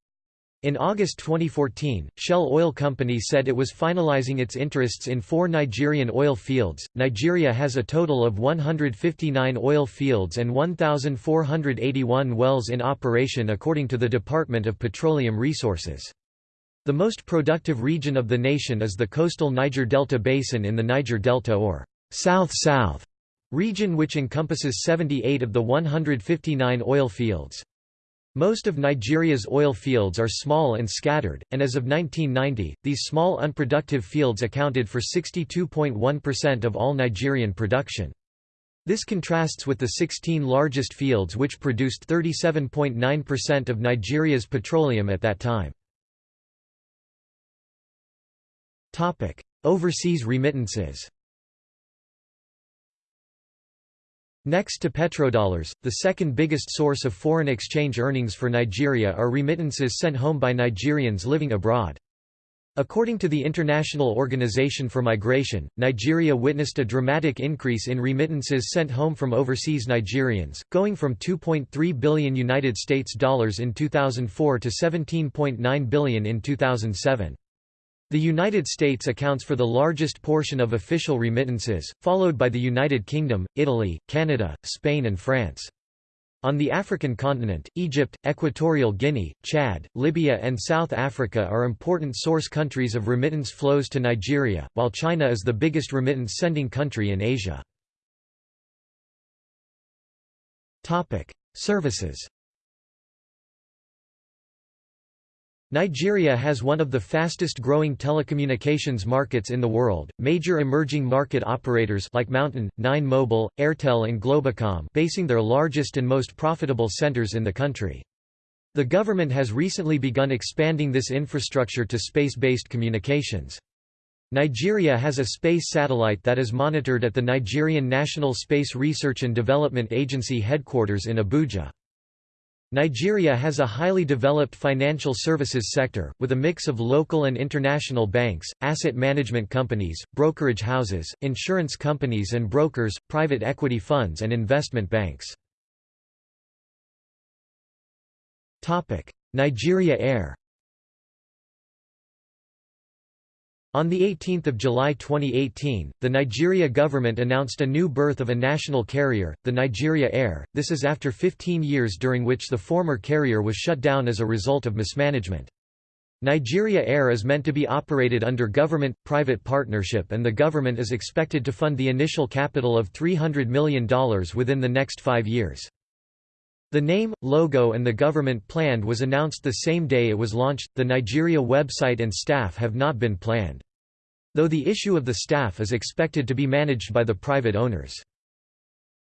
A: In August 2014, Shell Oil Company said it was finalizing its interests in four Nigerian oil fields. Nigeria has a total of 159 oil fields and 1,481 wells in operation according to the Department of Petroleum Resources. The most productive region of the nation is the coastal Niger Delta Basin in the Niger Delta or south-south region which encompasses 78 of the 159 oil fields. Most of Nigeria's oil fields are small and scattered, and as of 1990, these small unproductive fields accounted for 62.1% of all Nigerian production. This contrasts with the 16 largest fields which produced 37.9% of Nigeria's petroleum at that time. Overseas remittances Next to petrodollars, the second biggest source of foreign exchange earnings for Nigeria are remittances sent home by Nigerians living abroad. According to the International Organization for Migration, Nigeria witnessed a dramatic increase in remittances sent home from overseas Nigerians, going from 2.3 billion United States dollars in 2004 to 17.9 billion in 2007. The United States accounts for the largest portion of official remittances, followed by the United Kingdom, Italy, Canada, Spain and France. On the African continent, Egypt, Equatorial Guinea, Chad, Libya and South Africa are important source countries of remittance flows to Nigeria, while China is the biggest remittance-sending country in Asia. Services Nigeria has one of the fastest growing telecommunications markets in the world. Major emerging market operators like Mountain, Nine Mobile, Airtel and Globacom basing their largest and most profitable centers in the country. The government has recently begun expanding this infrastructure to space-based communications. Nigeria has a space satellite that is monitored at the Nigerian National Space Research and Development Agency headquarters in Abuja. Nigeria has a highly developed financial services sector, with a mix of local and international banks, asset management companies, brokerage houses, insurance companies and brokers, private equity funds and investment banks. Nigeria Air On 18 July 2018, the Nigeria government announced a new birth of a national carrier, the Nigeria Air, this is after 15 years during which the former carrier was shut down as a result of mismanagement. Nigeria Air is meant to be operated under government-private partnership and the government is expected to fund the initial capital of $300 million within the next five years. The name, logo and the government planned was announced the same day it was launched. The Nigeria website and staff have not been planned. Though the issue of the staff is expected to be managed by the private owners.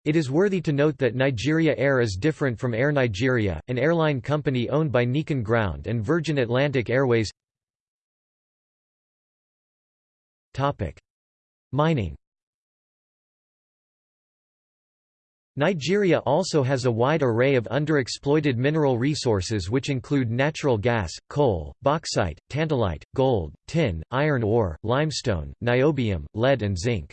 A: It is worthy to note that Nigeria Air is different from Air Nigeria, an airline company owned by Nicon Ground and Virgin Atlantic Airways. Mining Nigeria also has a wide array of underexploited mineral resources which include natural gas, coal, bauxite, tantalite, gold, tin, iron ore, limestone, niobium, lead and zinc.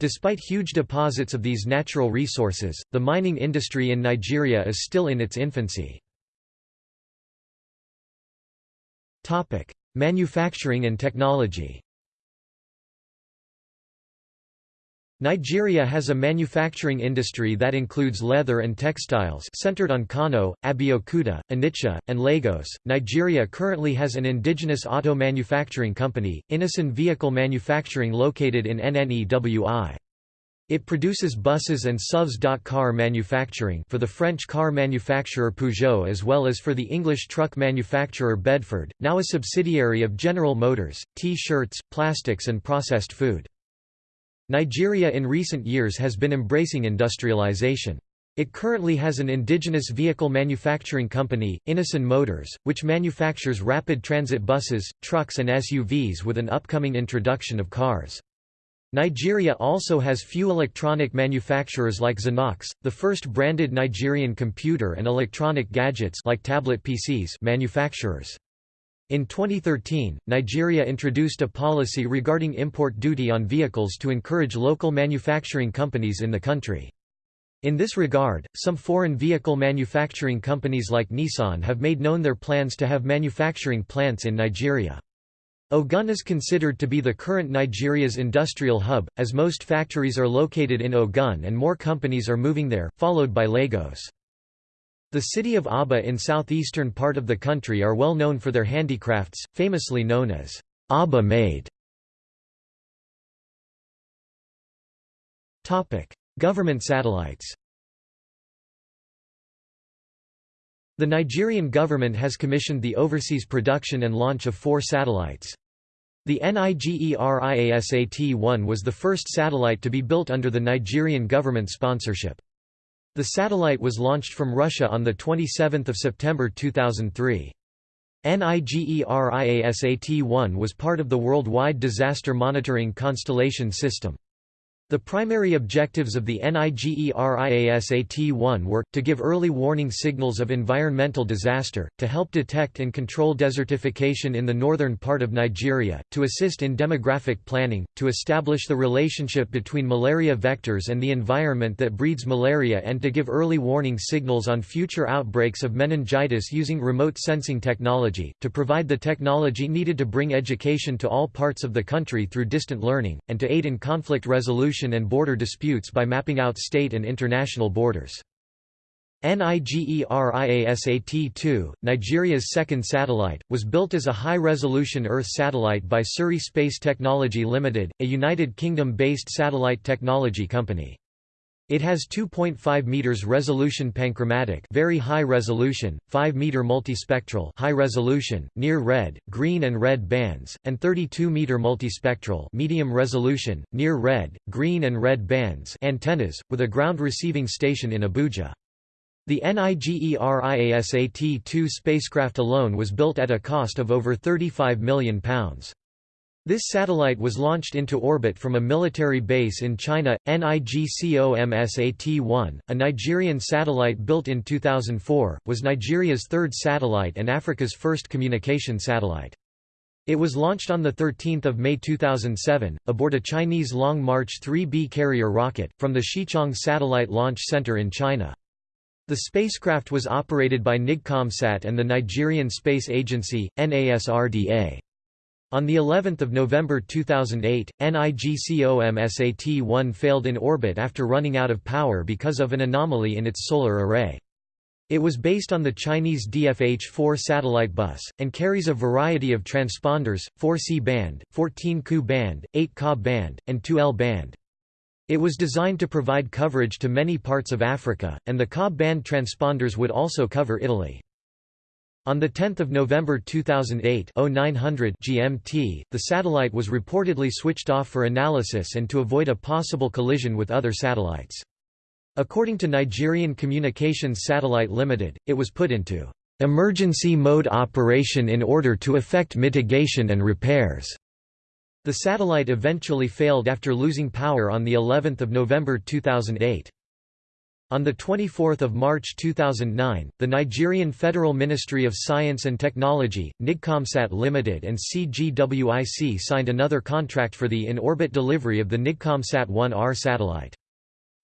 A: Despite huge deposits of these natural resources, the mining industry in Nigeria is still in its infancy. Manufacturing and technology Nigeria has a manufacturing industry that includes leather and textiles centered on Kano, Abeokuta, Onitsha, and Lagos. Nigeria currently has an indigenous auto manufacturing company, Innoson Vehicle Manufacturing located in NNEWI. It produces buses and SUVs. Car manufacturing for the French car manufacturer Peugeot as well as for the English truck manufacturer Bedford, now a subsidiary of General Motors, T-shirts, plastics and processed food. Nigeria in recent years has been embracing industrialization. It currently has an indigenous vehicle manufacturing company, Innoson Motors, which manufactures rapid transit buses, trucks and SUVs with an upcoming introduction of cars. Nigeria also has few electronic manufacturers like Zinox, the first branded Nigerian computer and electronic gadgets like tablet PCs manufacturers. In 2013, Nigeria introduced a policy regarding import duty on vehicles to encourage local manufacturing companies in the country. In this regard, some foreign vehicle manufacturing companies like Nissan have made known their plans to have manufacturing plants in Nigeria. Ogun is considered to be the current Nigeria's industrial hub, as most factories are located in Ogun and more companies are moving there, followed by Lagos. The city of Aba in southeastern part of the country are well known for their handicrafts, famously known as Aba Made. Government satellites The Nigerian government has commissioned the overseas production and launch of four satellites. The NIGERIASAT-1 was the first satellite to be built under the Nigerian government sponsorship. The satellite was launched from Russia on 27 September 2003. NIGERIASAT-1 was part of the Worldwide Disaster Monitoring Constellation System. The primary objectives of the NIGERIASAT-1 were, to give early warning signals of environmental disaster, to help detect and control desertification in the northern part of Nigeria, to assist in demographic planning, to establish the relationship between malaria vectors and the environment that breeds malaria and to give early warning signals on future outbreaks of meningitis using remote sensing technology, to provide the technology needed to bring education to all parts of the country through distant learning, and to aid in conflict resolution and border disputes by mapping out state and international borders. NIGERIASAT-2, Nigeria's second satellite, was built as a high-resolution Earth satellite by Surrey Space Technology Limited, a United Kingdom-based satellite technology company. It has 2.5 meters resolution panchromatic, very high resolution, 5 meter multispectral, high resolution, near red, green and red bands, and 32 meter multispectral, medium resolution, near red, green and red bands antennas with a ground receiving station in Abuja. The NIGERIASAT-2 spacecraft alone was built at a cost of over £35 million. This satellite was launched into orbit from a military base in China, NIGCOMSAT-1, a Nigerian satellite built in 2004, was Nigeria's third satellite and Africa's first communication satellite. It was launched on 13 May 2007, aboard a Chinese Long March 3B carrier rocket, from the Xichang Satellite Launch Center in China. The spacecraft was operated by NIGCOMSAT and the Nigerian Space Agency, NASRDA. On the 11th of November 2008, NIGCOMSAT-1 failed in orbit after running out of power because of an anomaly in its solar array. It was based on the Chinese DFH-4 satellite bus, and carries a variety of transponders, 4C band, 14 Ku band, 8 Ka band, and 2L band. It was designed to provide coverage to many parts of Africa, and the Ka band transponders would also cover Italy. On 10 November 2008 0900 GMT, the satellite was reportedly switched off for analysis and to avoid a possible collision with other satellites. According to Nigerian Communications Satellite Limited, it was put into emergency mode operation in order to effect mitigation and repairs. The satellite eventually failed after losing power on the 11th of November 2008. On 24 March 2009, the Nigerian Federal Ministry of Science and Technology, NIGCOMSAT Limited and CGWIC signed another contract for the in-orbit delivery of the NIGCOMSAT 1R satellite.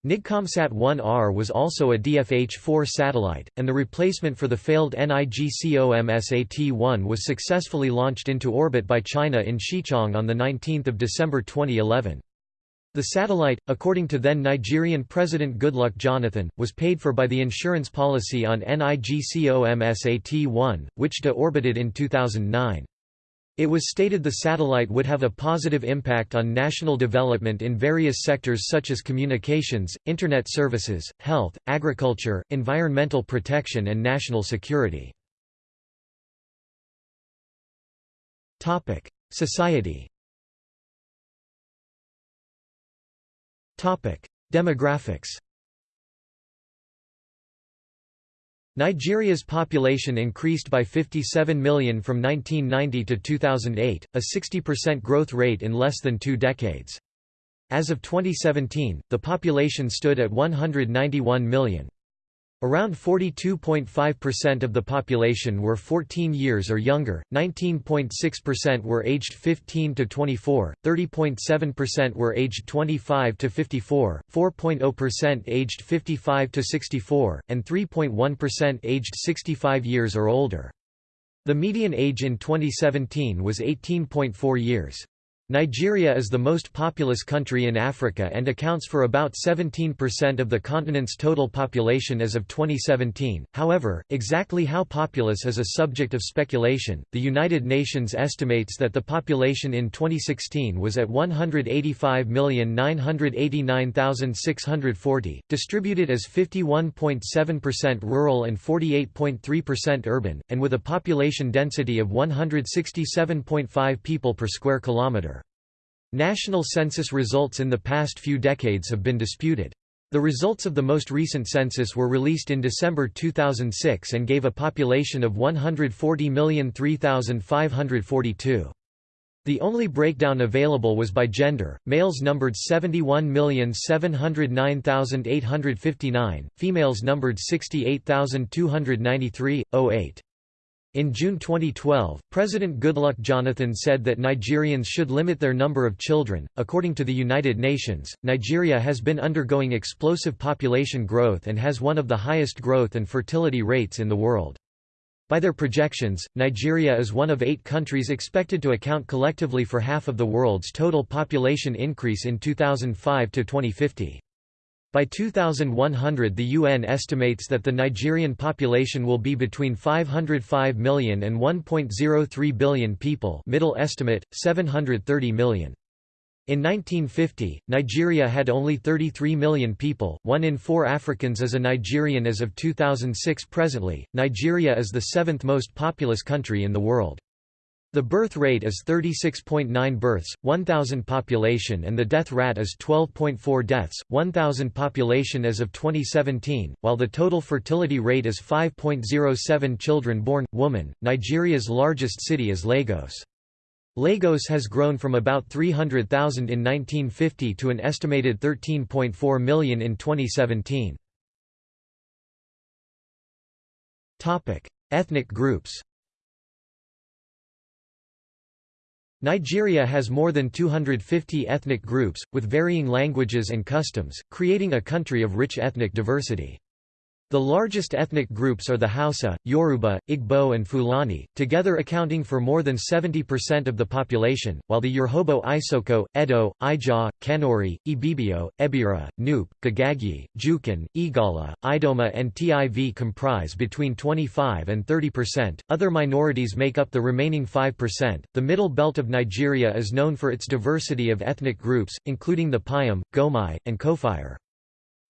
A: NIGCOMSAT 1R was also a DFH-4 satellite, and the replacement for the failed NIGCOMSAT-1 was successfully launched into orbit by China in Xichang on 19 December 2011. The satellite, according to then Nigerian President Goodluck Jonathan, was paid for by the insurance policy on NIGCOMSAT-1, which de-orbited in 2009. It was stated the satellite would have a positive impact on national development in various sectors such as communications, Internet services, health, agriculture, environmental protection and national security. Society Demographics Nigeria's population increased by 57 million from 1990 to 2008, a 60% growth rate in less than two decades. As of 2017, the population stood at 191 million. Around 42.5% of the population were 14 years or younger, 19.6% were aged 15 to 24, 30.7% were aged 25 to 54, 4.0% aged 55 to 64, and 3.1% aged 65 years or older. The median age in 2017 was 18.4 years. Nigeria is the most populous country in Africa and accounts for about 17% of the continent's total population as of 2017. However, exactly how populous is a subject of speculation. The United Nations estimates that the population in 2016 was at 185,989,640, distributed as 51.7% rural and 48.3% urban, and with a population density of 167.5 people per square kilometre. National census results in the past few decades have been disputed. The results of the most recent census were released in December 2006 and gave a population of 140,003,542. The only breakdown available was by gender, males numbered 71,709,859, females numbered 68,293, 08. In June 2012, President Goodluck Jonathan said that Nigerians should limit their number of children. According to the United Nations, Nigeria has been undergoing explosive population growth and has one of the highest growth and fertility rates in the world. By their projections, Nigeria is one of eight countries expected to account collectively for half of the world's total population increase in 2005 to 2050. By 2100 the UN estimates that the Nigerian population will be between 505 million and 1.03 billion people middle estimate, 730 million. In 1950, Nigeria had only 33 million people, one in four Africans is a Nigerian as of 2006 presently, Nigeria is the seventh most populous country in the world. The birth rate is 36.9 births, 1,000 population and the death rate is 12.4 deaths, 1,000 population as of 2017, while the total fertility rate is 5.07 children born, woman. Nigeria's largest city is Lagos. Lagos has grown from about 300,000 in 1950 to an estimated 13.4 million in 2017. Ethnic groups Nigeria has more than 250 ethnic groups, with varying languages and customs, creating a country of rich ethnic diversity. The largest ethnic groups are the Hausa, Yoruba, Igbo and Fulani, together accounting for more than 70% of the population, while the Urhobo Isoko, Edo, Ijaw, Kanuri, Ibibio, Ebira, Nupe, Gbagyi, Jukun, Igala, Idoma and Tiv comprise between 25 and 30%. Other minorities make up the remaining 5%. The middle belt of Nigeria is known for its diversity of ethnic groups, including the Pyem, Goemai, and Kofyar.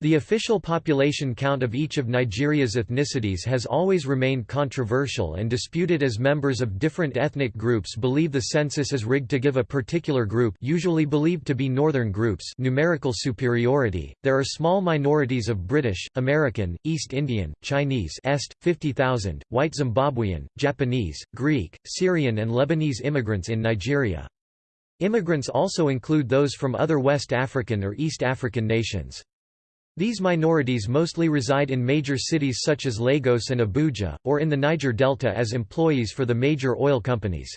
A: The official population count of each of Nigeria's ethnicities has always remained controversial and disputed as members of different ethnic groups believe the census is rigged to give a particular group usually believed to be northern groups numerical superiority. There are small minorities of British, American, East Indian, Chinese Est, 50,000, white Zimbabwean, Japanese, Greek, Syrian and Lebanese immigrants in Nigeria. Immigrants also include those from other West African or East African nations. These minorities mostly reside in major cities such as Lagos and Abuja, or in the Niger Delta as employees for the major oil companies.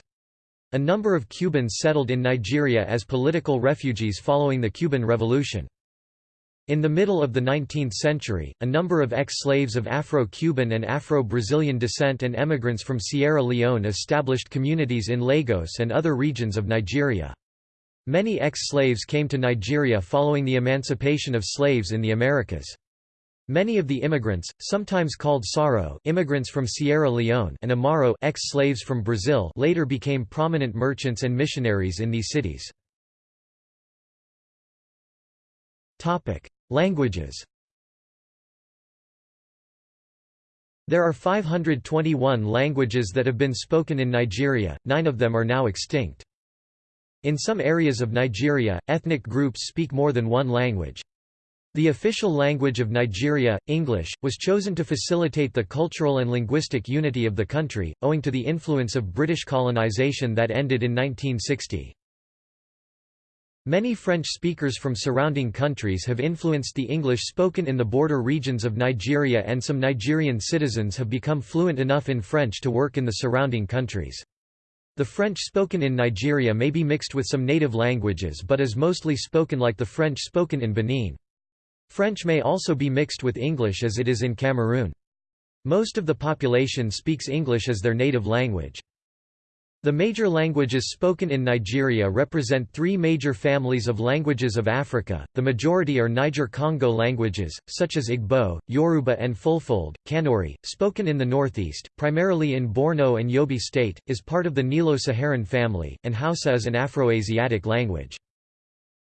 A: A number of Cubans settled in Nigeria as political refugees following the Cuban Revolution. In the middle of the 19th century, a number of ex-slaves of Afro-Cuban and Afro-Brazilian descent and emigrants from Sierra Leone established communities in Lagos and other regions of Nigeria. Many ex-slaves came to Nigeria following the emancipation of slaves in the Americas. Many of the immigrants, sometimes called Saro immigrants from Sierra Leone and Amaro ex-slaves from Brazil later became prominent merchants and missionaries in these cities. Languages There are 521 languages that have been spoken in Nigeria, nine of them are now extinct. In some areas of Nigeria, ethnic groups speak more than one language. The official language of Nigeria, English, was chosen to facilitate the cultural and linguistic unity of the country, owing to the influence of British colonization that ended in 1960. Many French speakers from surrounding countries have influenced the English spoken in the border regions of Nigeria and some Nigerian citizens have become fluent enough in French to work in the surrounding countries. The French spoken in Nigeria may be mixed with some native languages but is mostly spoken like the French spoken in Benin. French may also be mixed with English as it is in Cameroon. Most of the population speaks English as their native language. The major languages spoken in Nigeria represent three major families of languages of Africa. The majority are Niger-Congo languages, such as Igbo, Yoruba, and Fulfulde. Kanuri, spoken in the northeast, primarily in Borno and Yobe State, is part of the Nilo-Saharan family, and Hausa is an Afroasiatic language.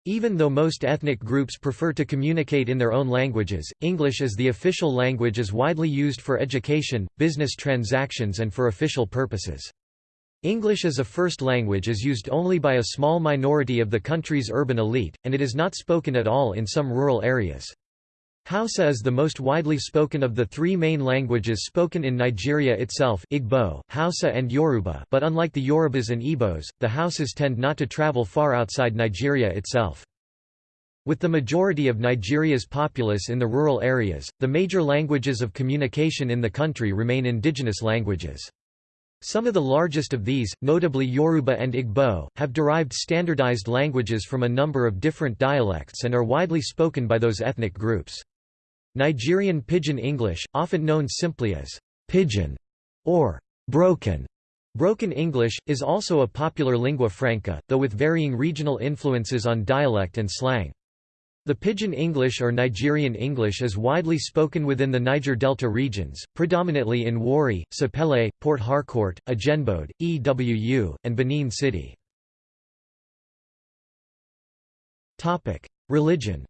A: Even though most ethnic groups prefer to communicate in their own languages, English as the official language is widely used for education, business transactions, and for official purposes. English as a first language is used only by a small minority of the country's urban elite, and it is not spoken at all in some rural areas. Hausa is the most widely spoken of the three main languages spoken in Nigeria itself Igbo, Hausa and Yoruba but unlike the Yorubas and Igbos, the Hausas tend not to travel far outside Nigeria itself. With the majority of Nigeria's populace in the rural areas, the major languages of communication in the country remain indigenous languages. Some of the largest of these, notably Yoruba and Igbo, have derived standardized languages from a number of different dialects and are widely spoken by those ethnic groups. Nigerian Pidgin English, often known simply as Pidgin or Broken Broken English, is also a popular lingua franca, though with varying regional influences on dialect and slang. The Pidgin English or Nigerian English is widely spoken within the Niger Delta regions, predominantly in Warri, Sapele, Port Harcourt, Agenebode, EWU, and Benin City. Religion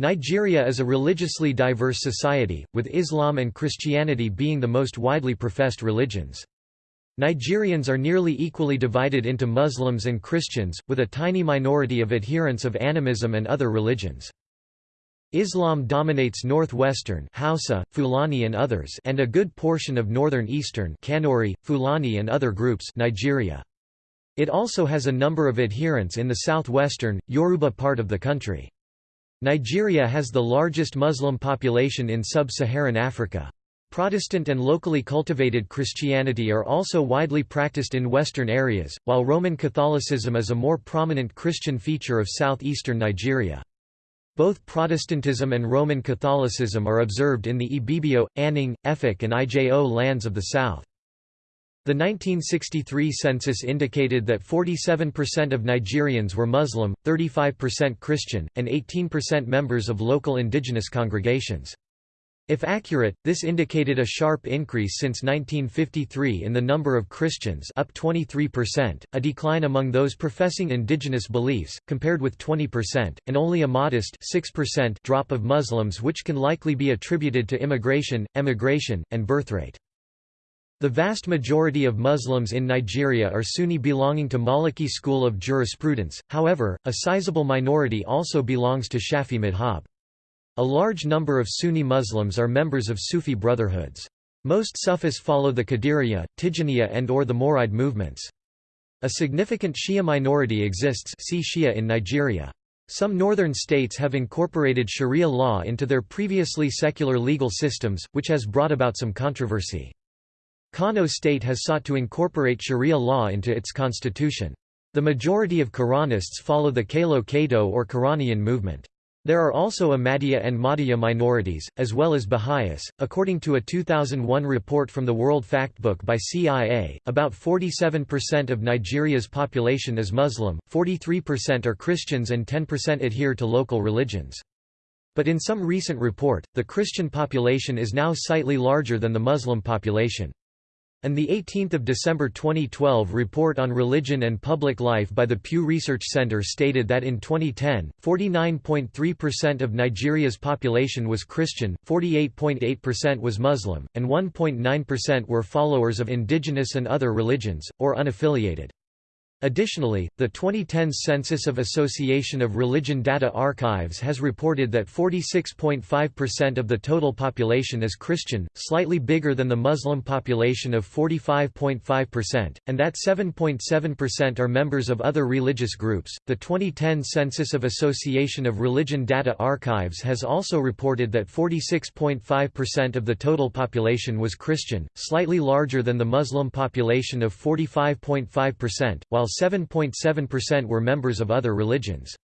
A: Nigeria is a religiously diverse society, with Islam and Christianity being the most widely professed religions. Nigerians are nearly equally divided into Muslims and Christians, with a tiny minority of adherents of animism and other religions. Islam dominates northwestern Hausa, Fulani and others and a good portion of northern eastern Kanuri, Fulani and other groups Nigeria. It also has a number of adherents in the southwestern, Yoruba part of the country. Nigeria has the largest Muslim population in sub-Saharan Africa. Protestant and locally cultivated Christianity are also widely practiced in western areas, while Roman Catholicism is a more prominent Christian feature of southeastern Nigeria. Both Protestantism and Roman Catholicism are observed in the Ibibio, Annang, Efik and Ijo lands of the south. The 1963 census indicated that 47% of Nigerians were Muslim, 35% Christian, and 18% members of local indigenous congregations. If accurate, this indicated a sharp increase since 1953 in the number of Christians up 23%, a decline among those professing indigenous beliefs, compared with 20%, and only a modest 6% drop of Muslims which can likely be attributed to immigration, emigration, and birthrate. The vast majority of Muslims in Nigeria are Sunni belonging to Maliki school of jurisprudence, however, a sizable minority also belongs to Shafi madhab. A large number of Sunni Muslims are members of Sufi brotherhoods. Most Sufis follow the Qadiriya, Tijaniya and or the Mouride movements. A significant Shia minority exists see Shia in Nigeria. Some northern states have incorporated Sharia law into their previously secular legal systems, which has brought about some controversy. Kano state has sought to incorporate Sharia law into its constitution. The majority of Quranists follow the Kalo Kato or Quranian movement. There are also Ahmadiyya and Mahdiyya minorities, as well as Baha'is. According to a 2001 report from the World Factbook by CIA, about 47% of Nigeria's population is Muslim, 43% are Christians, and 10% adhere to local religions. But in some recent report, the Christian population is now slightly larger than the Muslim population. And the 18th of December 2012 report on religion and public life by the Pew Research Center stated that in 2010, 49.3% of Nigeria's population was Christian, 48.8% was Muslim, and 1.9% were followers of indigenous and other religions, or unaffiliated. Additionally, the 2010 Census of Association of Religion Data Archives has reported that 46.5% of the total population is Christian, slightly bigger than the Muslim population of 45.5%, and that 7.7% are members of other religious groups. The 2010 Census of Association of Religion Data Archives has also reported that 46.5% of the total population was Christian, slightly larger than the Muslim population of 45.5%, while 7.7% were members of other religions.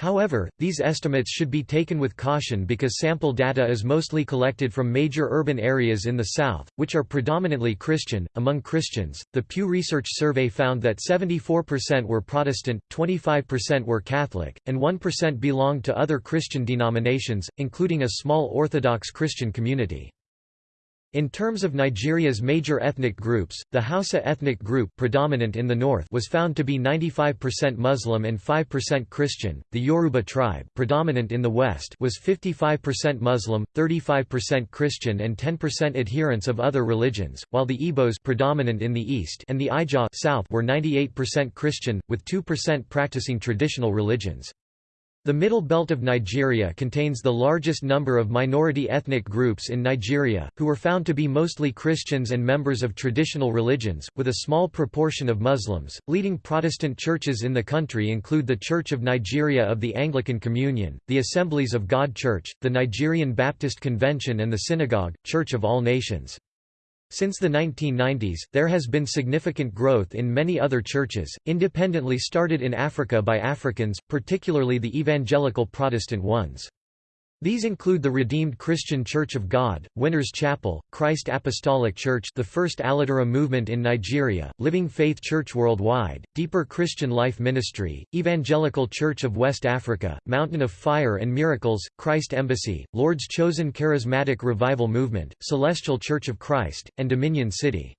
A: However, these estimates should be taken with caution because sample data is mostly collected from major urban areas in the South, which are predominantly Christian. Among Christians, the Pew Research Survey found that 74% were Protestant, 25% were Catholic, and 1% belonged to other Christian denominations, including a small Orthodox Christian community. In terms of Nigeria's major ethnic groups, the Hausa ethnic group predominant in the north was found to be 95% Muslim and 5% Christian. The Yoruba tribe predominant in the west was 55% Muslim, 35% Christian and 10% adherents of other religions, while the Igbos predominant in the east and the Ijaw south were 98% Christian with 2% practicing traditional religions. The Middle Belt of Nigeria contains the largest number of minority ethnic groups in Nigeria, who were found to be mostly Christians and members of traditional religions, with a small proportion of Muslims. Leading Protestant churches in the country include the Church of Nigeria of the Anglican Communion, the Assemblies of God Church, the Nigerian Baptist Convention, and the Synagogue, Church of All Nations. Since the 1990s, there has been significant growth in many other churches, independently started in Africa by Africans, particularly the evangelical Protestant ones. These include the Redeemed Christian Church of God, Winners Chapel, Christ Apostolic Church the first Aladura movement in Nigeria, Living Faith Church Worldwide, Deeper Christian Life Ministry, Evangelical Church of West Africa, Mountain of Fire and Miracles, Christ Embassy, Lord's Chosen Charismatic Revival Movement, Celestial Church of Christ, and Dominion City.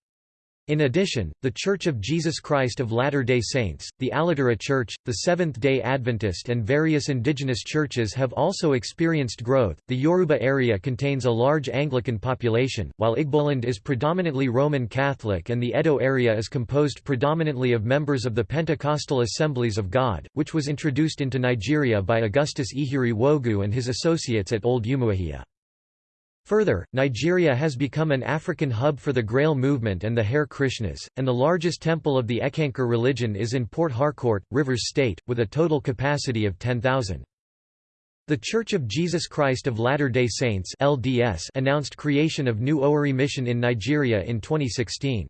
A: In addition, The Church of Jesus Christ of Latter-day Saints, the Aladura Church, the Seventh-day Adventist and various indigenous churches have also experienced growth. The Yoruba area contains a large Anglican population, while Igboland is predominantly Roman Catholic and the Edo area is composed predominantly of members of the Pentecostal Assemblies of God, which was introduced into Nigeria by Augustus Ihiri Wogu and his associates at Old Umuahia. Further, Nigeria has become an African hub for the Grail movement and the Hare Krishnas, and the largest temple of the Eckankar religion is in Port Harcourt, Rivers State, with a total capacity of 10,000. The Church of Jesus Christ of Latter-day Saints LDS announced creation of New Owerri Mission in Nigeria in 2016.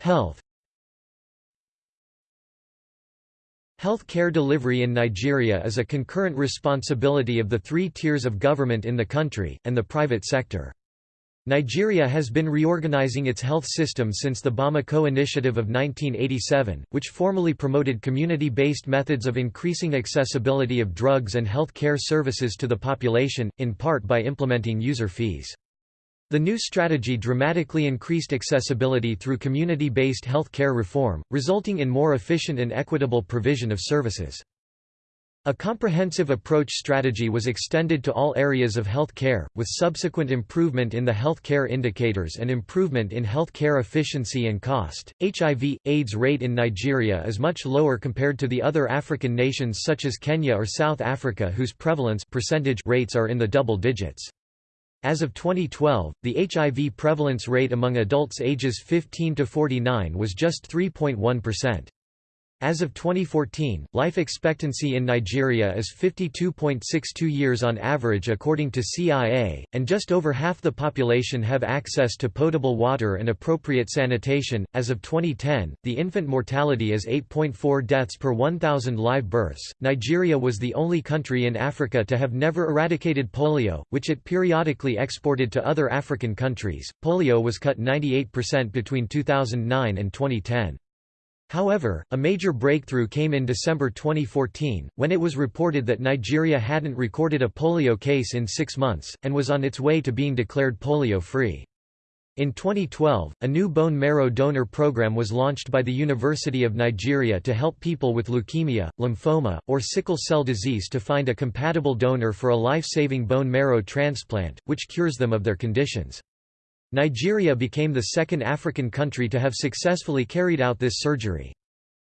A: Health Health care delivery in Nigeria is a concurrent responsibility of the three tiers of government in the country, and the private sector. Nigeria has been reorganizing its health system since the Bamako Initiative of 1987, which formally promoted community-based methods of increasing accessibility of drugs and health care services to the population, in part by implementing user fees. The new strategy dramatically increased accessibility through community-based health care reform, resulting in more efficient and equitable provision of services. A comprehensive approach strategy was extended to all areas of health care, with subsequent improvement in the health care indicators and improvement in health care efficiency and cost. HIV AIDS rate in Nigeria is much lower compared to the other African nations such as Kenya or South Africa whose prevalence percentage rates are in the double digits. As of 2012, the HIV prevalence rate among adults ages 15 to 49 was just 3.1%. As of 2014, life expectancy in Nigeria is 52.62 years on average according to CIA, and just over half the population have access to potable water and appropriate sanitation. As of 2010, the infant mortality is 8.4 deaths per 1,000 live births. Nigeria was the only country in Africa to have never eradicated polio, which it periodically exported to other African countries. Polio was cut 98% between 2009 and 2010. However, a major breakthrough came in December 2014, when it was reported that Nigeria hadn't recorded a polio case in six months, and was on its way to being declared polio-free. In 2012, a new bone marrow donor program was launched by the University of Nigeria to help people with leukemia, lymphoma, or sickle cell disease to find a compatible donor for a life-saving bone marrow transplant, which cures them of their conditions. Nigeria became the second African country to have successfully carried out this surgery.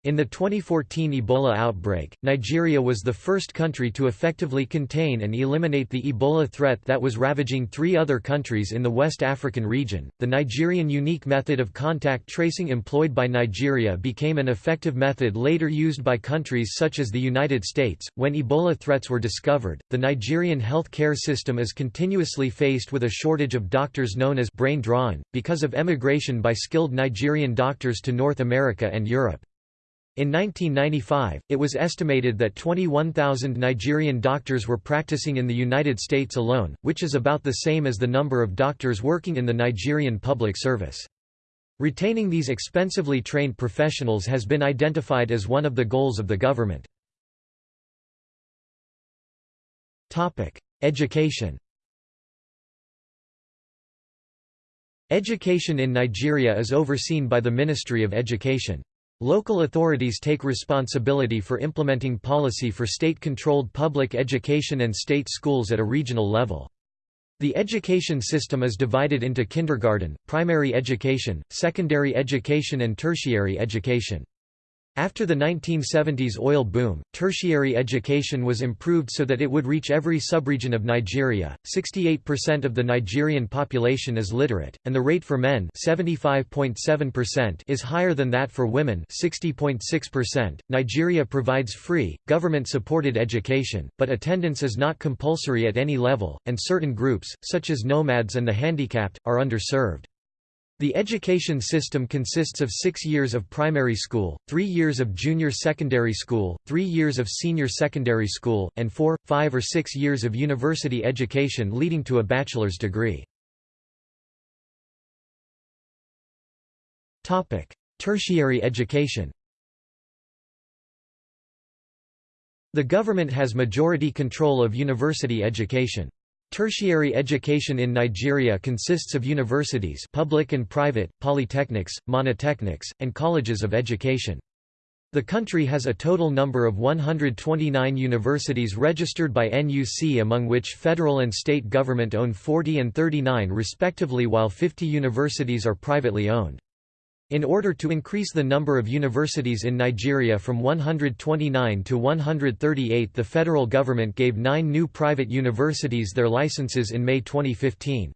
A: In the 2014 Ebola outbreak, Nigeria was the first country to effectively contain and eliminate the Ebola threat that was ravaging three other countries in the West African region. The Nigerian unique method of contact tracing employed by Nigeria became an effective method later used by countries such as the United States. When Ebola threats were discovered, the Nigerian health care system is continuously faced with a shortage of doctors known as brain drain, because of emigration by skilled Nigerian doctors to North America and Europe. In 1995, it was estimated that 21,000 Nigerian doctors were practicing in the United States alone, which is about the same as the number of doctors working in the Nigerian public service. Retaining these expensively trained professionals has been identified as one of the goals of the government. Education Education in Nigeria is overseen by the Ministry of Education. Local authorities take responsibility for implementing policy for state-controlled public education and state schools at a regional level. The education system is divided into kindergarten, primary education, secondary education and tertiary education. After the 1970s oil boom, tertiary education was improved so that it would reach every subregion of Nigeria. 68% of the Nigerian population is literate, and the rate for men (75.7%) is higher than that for women (60.6%). Nigeria provides free, government-supported education, but attendance is not compulsory at any level, and certain groups, such as nomads and the handicapped, are underserved. The education system consists of six years of primary school, three years of junior secondary school, three years of senior secondary school, and four, five or six years of university education leading to a bachelor's degree. Tertiary education The government has majority control of university education. Tertiary education in Nigeria consists of universities public and private, polytechnics, monotechnics, and colleges of education. The country has a total number of 129 universities registered by NUC among which federal and state government own 40 and 39 respectively while 50 universities are privately owned. In order to increase the number of universities in Nigeria from 129 to 138 the federal government gave nine new private universities their licenses in May 2015.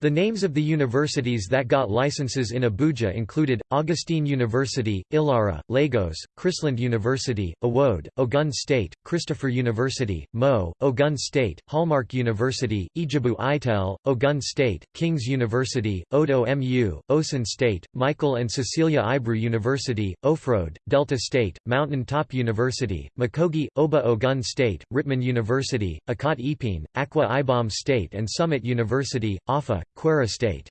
A: The names of the universities that got licenses in Abuja included, Augustine University, Ilara, Lagos, Chrisland University, Owode, Ogun State, Christopher University, Mo, Ogun State, Hallmark University, Ijebu Itel, Ogun State, King's University, Odeomu, Osun State, Michael and Cecilia Ibru University, Owhrode, Delta State, Mountain Top University, Makogi, Oba Ogun State, Ritman University, Ikot Epene, Akwa Ibom State and Summit University, Offa, Kwara State.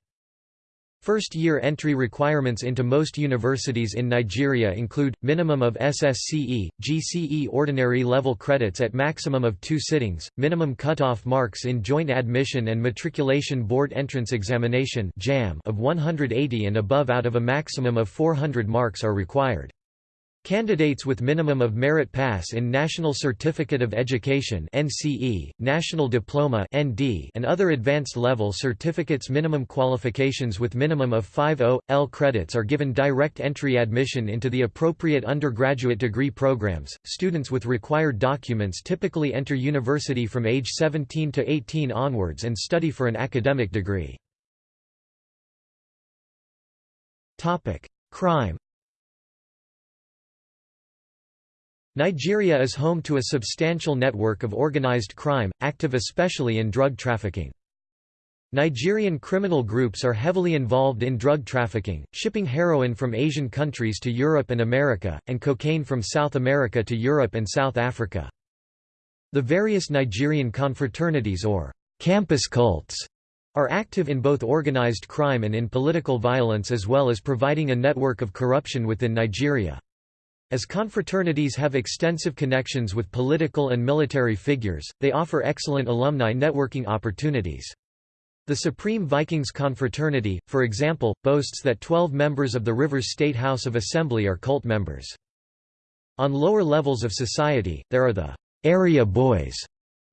A: First-year entry requirements into most universities in Nigeria include, minimum of SSCE, GCE ordinary level credits at maximum of two sittings, minimum cutoff marks in Joint Admission and Matriculation Board Entrance Examination of 180 and above out of a maximum of 400 marks are required. Candidates with minimum of merit pass in National Certificate of Education (NCE), National Diploma (ND), and other advanced level certificates minimum qualifications with minimum of 5.0 credits are given direct entry admission into the appropriate undergraduate degree programs. Students with required documents typically enter university from age 17 to 18 onwards and study for an academic degree. Topic: Crime Nigeria is home to a substantial network of organized crime, active especially in drug trafficking. Nigerian criminal groups are heavily involved in drug trafficking, shipping heroin from Asian countries to Europe and America, and cocaine from South America to Europe and South Africa. The various Nigerian confraternities or campus cults are active in both organized crime and in political violence as well as providing a network of corruption within Nigeria. As confraternities have extensive connections with political and military figures, they offer excellent alumni networking opportunities. The Supreme Vikings Confraternity, for example, boasts that 12 members of the Rivers State House of Assembly are cult members. On lower levels of society, there are the area boys,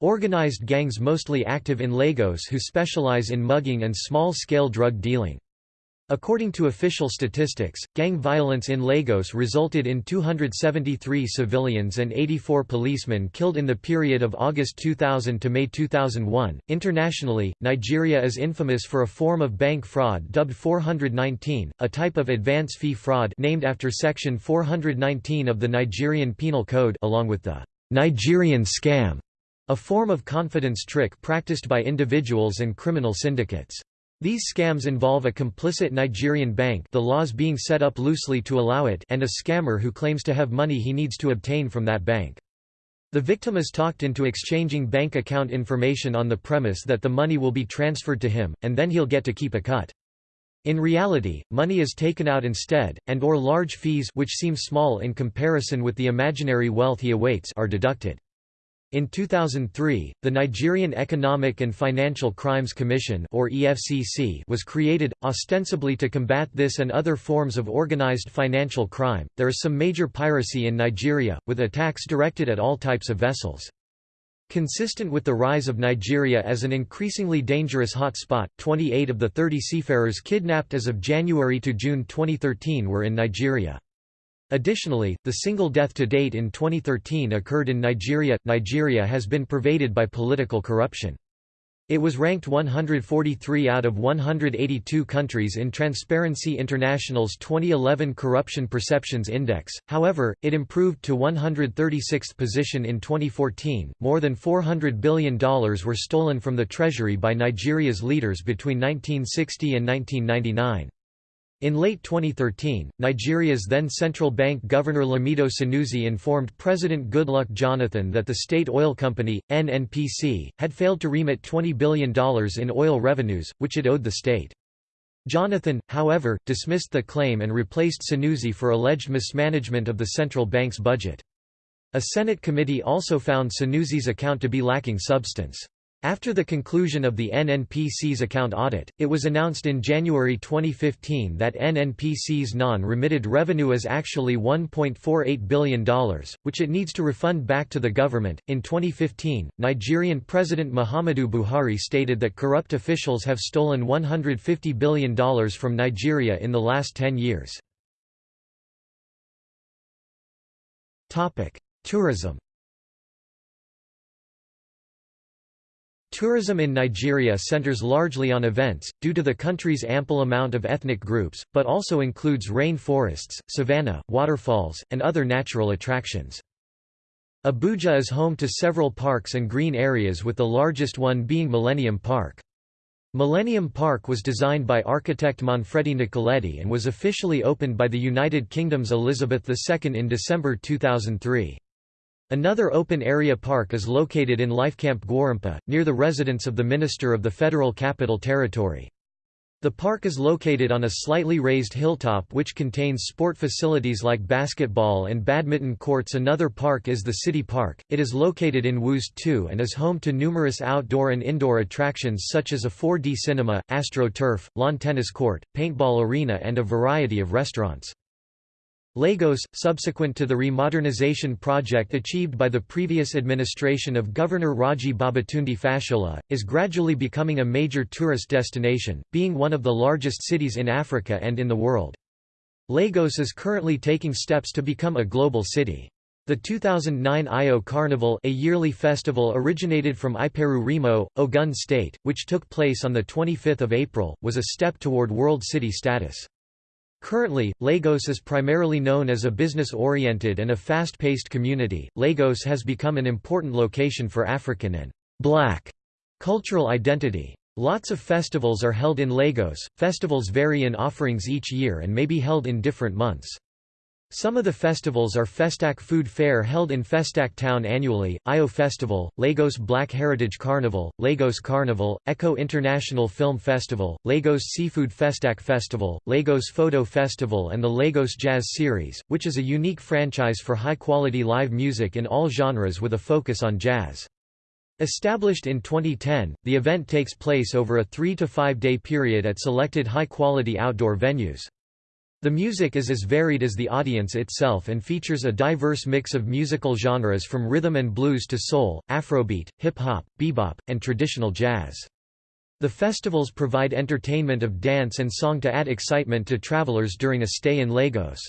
A: organized gangs mostly active in Lagos who specialize in mugging and small-scale drug dealing. According to official statistics, gang violence in Lagos resulted in 273 civilians and 84 policemen killed in the period of August 2000 to May 2001. Internationally, Nigeria is infamous for a form of bank fraud dubbed 419, a type of advance fee fraud named after section 419 of the Nigerian Penal Code along with the Nigerian scam, a form of confidence trick practiced by individuals and criminal syndicates. These scams involve a complicit Nigerian bank the laws being set up loosely to allow it and a scammer who claims to have money he needs to obtain from that bank. The victim is talked into exchanging bank account information on the premise that the money will be transferred to him, and then he'll get to keep a cut. In reality, money is taken out instead, and or large fees which seem small in comparison with the imaginary wealth he awaits are deducted. In 2003, the Nigerian Economic and Financial Crimes Commission or EFCC was created ostensibly to combat this and other forms of organized financial crime. There is some major piracy in Nigeria with attacks directed at all types of vessels. Consistent with the rise of Nigeria as an increasingly dangerous hotspot, 28 of the 30 seafarers kidnapped as of January to June 2013 were in Nigeria. Additionally, the single death to date in 2013 occurred in Nigeria. Nigeria has been pervaded by political corruption. It was ranked 143 out of 182 countries in Transparency International's 2011 Corruption Perceptions Index, however, it improved to 136th position in 2014. More than $400 billion were stolen from the treasury by Nigeria's leaders between 1960 and 1999. In late 2013, Nigeria's then central bank governor Lamido Sanusi informed President Goodluck Jonathan that the state oil company, NNPC, had failed to remit $20 billion in oil revenues, which it owed the state. Jonathan, however, dismissed the claim and replaced Sanusi for alleged mismanagement of the central bank's budget. A Senate committee also found Sanusi's account to be lacking substance. After the conclusion of the NNPC's account audit, it was announced in January 2015 that NNPC's non-remitted revenue is actually $1.48 billion, which it needs to refund back to the government. In 2015, Nigerian President Muhammadu Buhari stated that corrupt officials have stolen $150 billion from Nigeria in the last 10 years. Tourism Tourism in Nigeria centers largely on events, due to the country's ample amount of ethnic groups, but also includes rain forests, savanna, waterfalls, and other natural attractions. Abuja is home to several parks and green areas with the largest one being Millennium Park. Millennium Park was designed by architect Manfredi Nicoletti and was officially opened by the United Kingdom's Elizabeth II in December 2003. Another open-area park is located in Lifecamp Gwarimpa, near the residence of the Minister of the Federal Capital Territory. The park is located on a slightly raised hilltop which contains sport facilities like basketball and badminton courts Another park is the City Park, it is located in Wuse 2 and is home to numerous outdoor and indoor attractions such as a 4D cinema, AstroTurf, lawn tennis court, paintball arena and a variety of restaurants. Lagos, subsequent to the remodernization project achieved by the previous administration of Governor Raji Babatunde Fashola, is gradually becoming a major tourist destination, being one of the largest cities in Africa and in the world. Lagos is currently taking steps to become a global city. The 2009 Eyo Carnival a yearly festival originated from Iperu Remo, Ogun State, which took place on 25 April, was a step toward World City status. Currently, Lagos is primarily known as a business-oriented and a fast-paced community. Lagos has become an important location for African and black cultural identity. Lots of festivals are held in Lagos. Festivals vary in offerings each year and may be held in different months. Some of the festivals are Festac Food Fair held in Festac Town annually, Eyo Festival, Lagos Black Heritage Carnival, Lagos Carnival, Eko International Film Festival, Lagos Seafood Festac Festival, Lagos Photo Festival and the Lagos Jazz Series, which is a unique franchise for high-quality live music in all genres with a focus on jazz. Established in 2010, the event takes place over a three- to five-day period at selected high-quality outdoor venues. The music is as varied as the audience itself and features a diverse mix of musical genres from rhythm and blues to soul, afrobeat, hip-hop, bebop, and traditional jazz. The festivals provide entertainment of dance and song to add excitement to travelers during a stay in Lagos.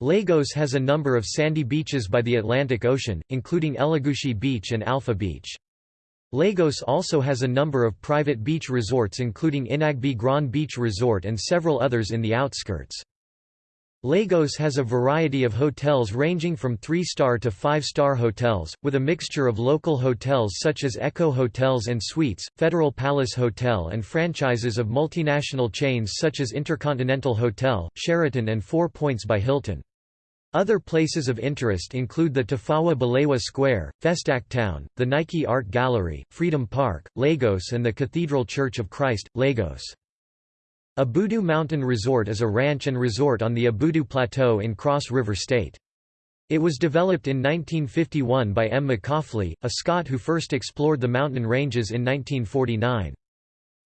A: Lagos has a number of sandy beaches by the Atlantic Ocean, including Elegushi Beach and Alpha Beach. Lagos also has a number of private beach resorts including Inagbe Grand Beach Resort and several others in the outskirts. Lagos has a variety of hotels ranging from 3-star to 5-star hotels, with a mixture of local hotels such as Eko Hotels and Suites, Federal Palace Hotel and franchises of multinational chains such as Intercontinental Hotel, Sheraton and Four Points by Hilton. Other places of interest include the Tafawa Balewa Square, Festac Town, the Nike Art Gallery, Freedom Park, Lagos and the Cathedral Church of Christ, Lagos. Obudu Mountain Resort is a ranch and resort on the Obudu Plateau in Cross River State. It was developed in 1951 by M. Macauliffe, a Scot who first explored the mountain ranges in 1949.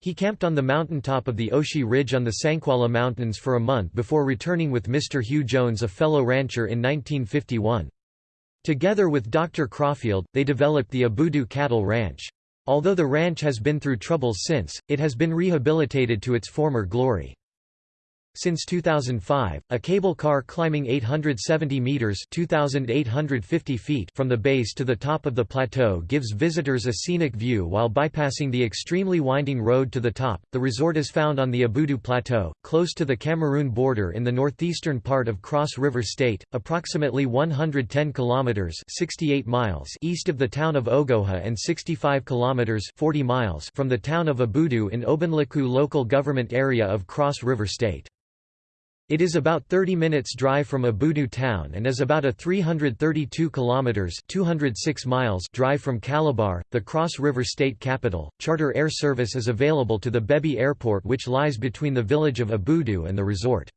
A: He camped on the mountaintop of the Oshi Ridge on the Sankwala Mountains for a month before returning with Mr. Hugh Jones a fellow rancher in 1951. Together with Dr. Crawfield, they developed the Obudu Cattle Ranch. Although the ranch has been through troubles since, it has been rehabilitated to its former glory. Since 2005, a cable car climbing 870 meters (2850 feet) from the base to the top of the plateau gives visitors a scenic view while bypassing the extremely winding road to the top. The resort is found on the Obudu Plateau, close to the Cameroon border in the northeastern part of Cross River State, approximately 110 kilometers (68 miles) east of the town of Ogoja and 65 kilometers (40 miles) from the town of Obudu in Obanliku local government area of Cross River State. It is about 30 minutes drive from Obudu town and is about a 332 kilometers (206 miles) drive from Calabar, the Cross River state capital. Charter air service is available to the Bebi Airport which lies between the village of Obudu and the resort.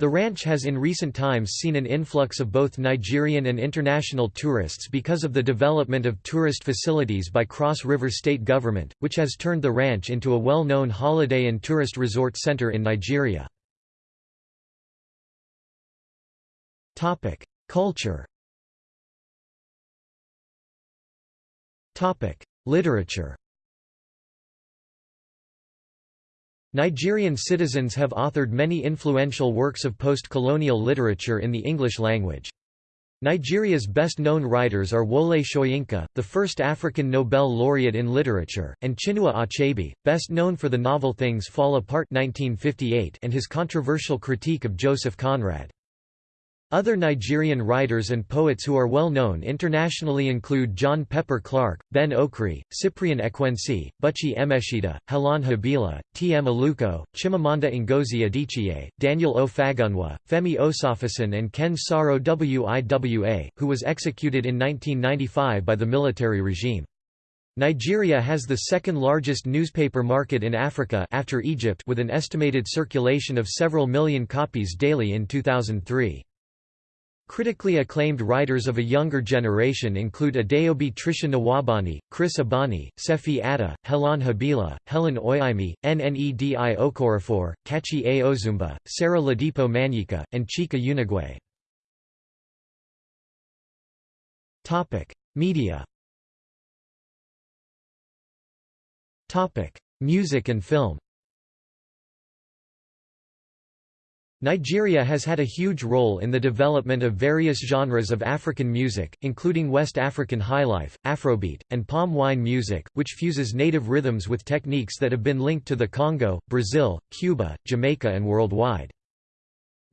A: The ranch has in recent times seen an influx of both Nigerian and international tourists because of the development of tourist facilities by Cross River State Government, which has turned the ranch into a well-known holiday and tourist resort center in Nigeria. Topic: Culture. Topic: Literature. Nigerian citizens have authored many influential works of post-colonial literature in the English language. Nigeria's best-known writers are Wole Soyinka, the first African Nobel laureate in literature, and Chinua Achebe, best known for the novel Things Fall Apart 1958 and his controversial critique of Joseph Conrad. Other Nigerian writers and poets who are well known internationally include John Pepper Clark, Ben Okri, Cyprian Ekwensi, Buchi Emecheta, Helon Habila, T. M. Aluko, Chimamanda Ngozi Adichie, Daniel O. Fagunwa, Femi Osofisan and Ken Saro Wiwa, who was executed in 1995 by the military regime. Nigeria has the second largest newspaper market in Africa after Egypt with an estimated circulation of several million copies daily in 2003. Critically acclaimed writers of a younger generation include Adaobi Tricia Nwaubani, Chris Abani, Sefi Atta, Helon Habila, Helen Oyeyemi, Nnedi Okorafor, Kachi A. Ozumba, Sarah Ladipo Manyika, and Chika Unigwe. Media Music and film Nigeria has had a huge role in the development of various genres of African music, including West African highlife, Afrobeat, and palm wine music, which fuses native rhythms with techniques that have been linked to the Congo, Brazil, Cuba, Jamaica and worldwide.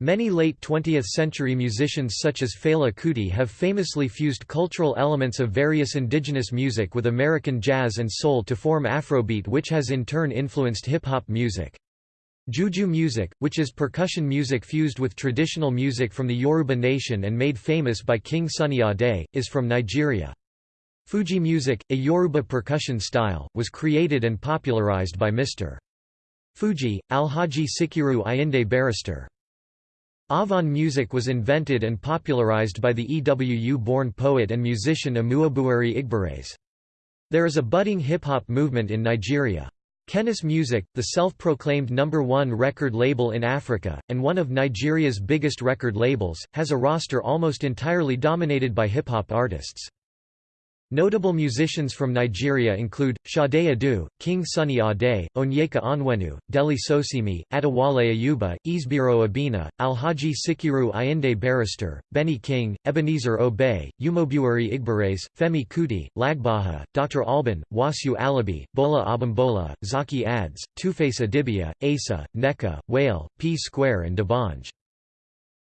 A: Many late 20th-century musicians such as Fela Kuti have famously fused cultural elements of various indigenous music with American jazz and soul to form Afrobeat which has in turn influenced hip-hop music. Juju music, which is percussion music fused with traditional music from the Yoruba nation and made famous by King Sunny Ade, is from Nigeria. Fuji music, a Yoruba percussion style, was created and popularized by Mr. Fuji, Alhaji Sikiru Ayinde Barrister. Afan music was invented and popularized by the EWU-born poet and musician Amuabuari Igboraise. There is a budding hip-hop movement in Nigeria. Kennis Music, the self-proclaimed number one record label in Africa, and one of Nigeria's biggest record labels, has a roster almost entirely dominated by hip-hop artists. Notable musicians from Nigeria include, Sade Adu, King Sunny Ade, Onyeka Onwenu, Dele Sosimi, Adewale Ayuba, Ezebuiro Obinna, Alhaji Sikiru Ayinde Barrister, Benny King, Ebenezer Obey, Umobuari Igboraise, Femi Kuti, Lagbaja, Dr. Alban, Wasiu Alabi, Bola Abimbola, Zakky Adze, Tuface Idibia, Asa, Nneka, Wale, P Square and D'banj.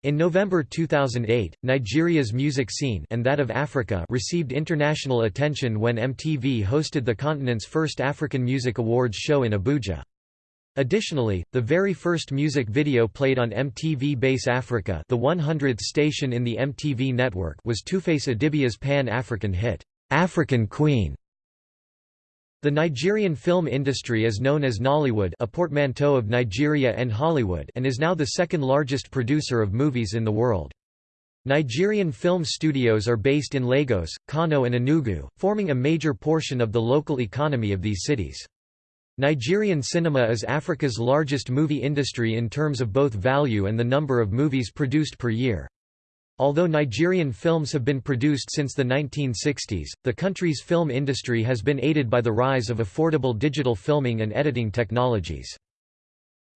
A: In November 2008, Nigeria's music scene and that of Africa received international attention when MTV hosted the continent's first African Music Awards show in Abuja. Additionally, the very first music video played on MTV Base Africa the 100th station in the MTV network was Tuface Idibia's Pan-African hit, "'African Queen". The Nigerian film industry is known as Nollywood a portmanteau of Nigeria and Hollywood and is now the second largest producer of movies in the world. Nigerian film studios are based in Lagos, Kano and Enugu, forming a major portion of the local economy of these cities. Nigerian cinema is Africa's largest movie industry in terms of both value and the number of movies produced per year. Although Nigerian films have been produced since the 1960s, the country's film industry has been aided by the rise of affordable digital filming and editing technologies.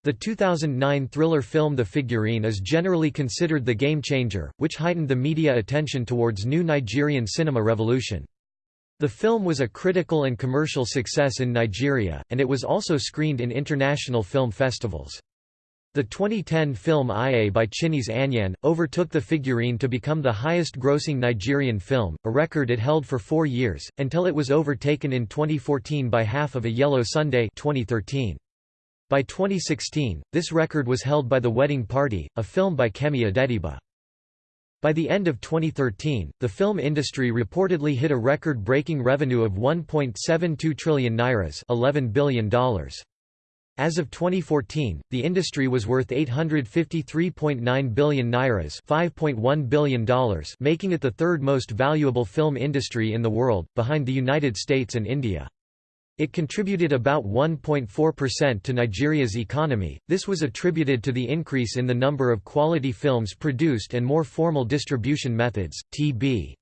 A: The 2009 thriller film The Figurine is generally considered the game changer, which heightened the media attention towards new Nigerian cinema revolution. The film was a critical and commercial success in Nigeria, and it was also screened in international film festivals. The 2010 film Iye by Chineze Anyaene, overtook The Figurine to become the highest-grossing Nigerian film, a record it held for four years, until it was overtaken in 2014 by Half of a Yellow Sunday 2013. By 2016, this record was held by The Wedding Party, a film by Kemi Adetiba. By the end of 2013, the film industry reportedly hit a record-breaking revenue of 1.72 trillion nairas $11 billion. As of 2014, the industry was worth 853.9 billion nairas $5.1 billion making it the third most valuable film industry in the world, behind the United States and India. It contributed about 1.4% to Nigeria's economy. This was attributed to the increase in the number of quality films produced and more formal distribution methods. TB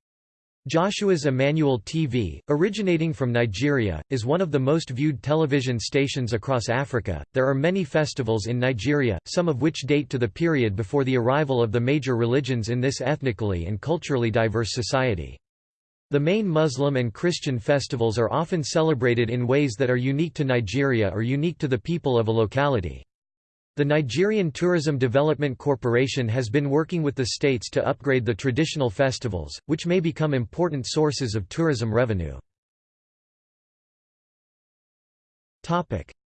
A: Joshua's Emmanuel TV, originating from Nigeria, is one of the most viewed television stations across Africa. There are many festivals in Nigeria, some of which date to the period before the arrival of the major religions in this ethnically and culturally diverse society. The main Muslim and Christian festivals are often celebrated in ways that are unique to Nigeria or unique to the people of a locality. The Nigerian Tourism Development Corporation has been working with the states to upgrade the traditional festivals, which may become important sources of tourism revenue.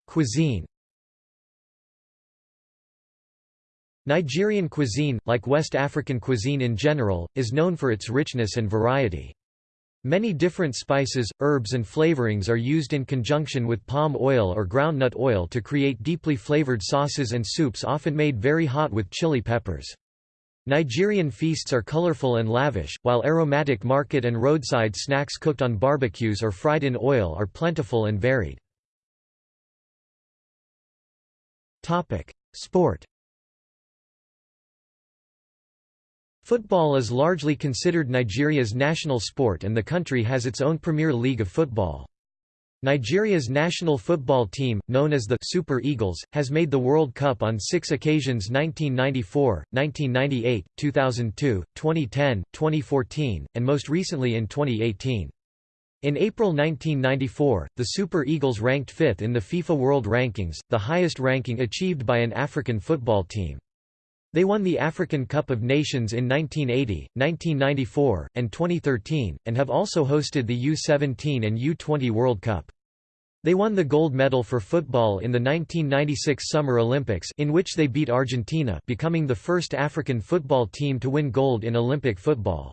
A: Cuisine Nigerian cuisine, like West African cuisine in general, is known for its richness and variety. Many different spices, herbs and flavorings are used in conjunction with palm oil or groundnut oil to create deeply flavored sauces and soups often made very hot with chili peppers. Nigerian feasts are colorful and lavish, while aromatic market and roadside snacks cooked on barbecues or fried in oil are plentiful and varied. Sport Football is largely considered Nigeria's national sport and the country has its own Premier League of football. Nigeria's national football team, known as the Super Eagles, has made the World Cup on six occasions 1994, 1998, 2002, 2010, 2014, and most recently in 2018. In April 1994, the Super Eagles ranked fifth in the FIFA World Rankings, the highest ranking achieved by an African football team. They won the African Cup of Nations in 1980, 1994, and 2013, and have also hosted the U-17 and U-20 World Cup. They won the gold medal for football in the 1996 Summer Olympics in which they beat Argentina becoming the first African football team to win gold in Olympic football.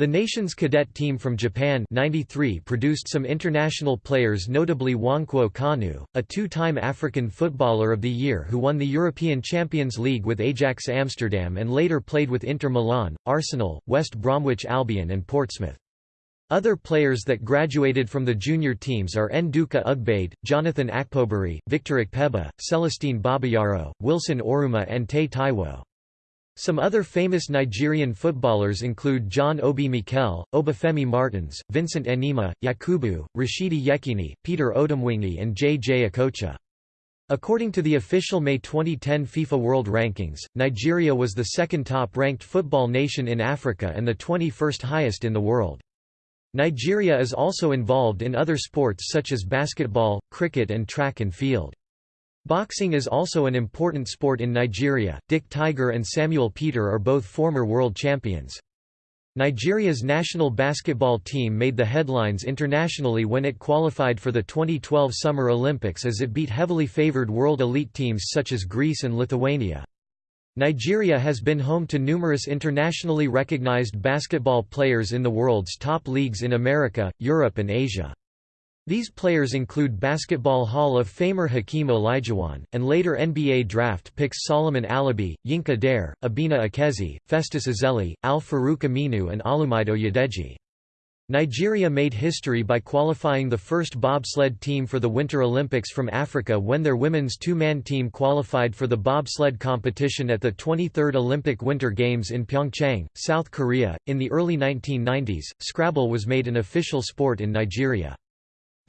A: The nation's cadet team from Japan 93 produced some international players notably Nwankwo Kanu, a two-time African Footballer of the Year who won the European Champions League with Ajax Amsterdam and later played with Inter Milan, Arsenal, West Bromwich Albion and Portsmouth. Other players that graduated from the junior teams are Nduka Ugbade, Jonathan Akpoborie, Victor Ikpeba, Celestine Babayaro, Wilson Oruma and Taye Taiwo. Some other famous Nigerian footballers include John Obi Mikel, Obafemi Martins, Vincent Enyeama, Yakubu, Rashidi Yekini, Peter Odemwingie and J. J. Okocha. According to the official May 2010 FIFA World Rankings, Nigeria was the second top-ranked football nation in Africa and the 21st highest in the world. Nigeria is also involved in other sports such as basketball, cricket and track and field. Boxing is also an important sport in Nigeria. Dick Tiger and Samuel Peter are both former world champions. Nigeria's national basketball team made the headlines internationally when it qualified for the 2012 Summer Olympics as it beat heavily favored world elite teams such as Greece and Lithuania. Nigeria has been home to numerous internationally recognized basketball players in the world's top leagues in America, Europe and Asia. These players include Basketball Hall of Famer Hakeem Olajuwon, and later NBA draft picks Solomon Alabi, Yinka Dare, Obinna Ekezie, Festus Ezeli, Al-Farouq Aminu and Olumide Oyedeji. Nigeria made history by qualifying the first bobsled team for the Winter Olympics from Africa when their women's two-man team qualified for the bobsled competition at the 23rd Olympic Winter Games in Pyeongchang, South Korea. In the early 1990s, Scrabble was made an official sport in Nigeria.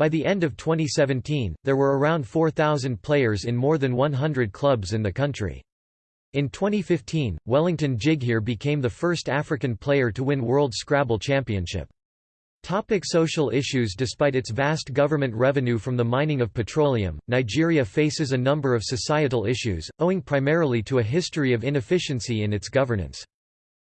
A: By the end of 2017, there were around 4,000 players in more than 100 clubs in the country. In 2015, Wellington Jighere became the first African player to win World Scrabble Championship. Topic social issues Despite its vast government revenue from the mining of petroleum, Nigeria faces a number of societal issues, owing primarily to a history of inefficiency in its governance.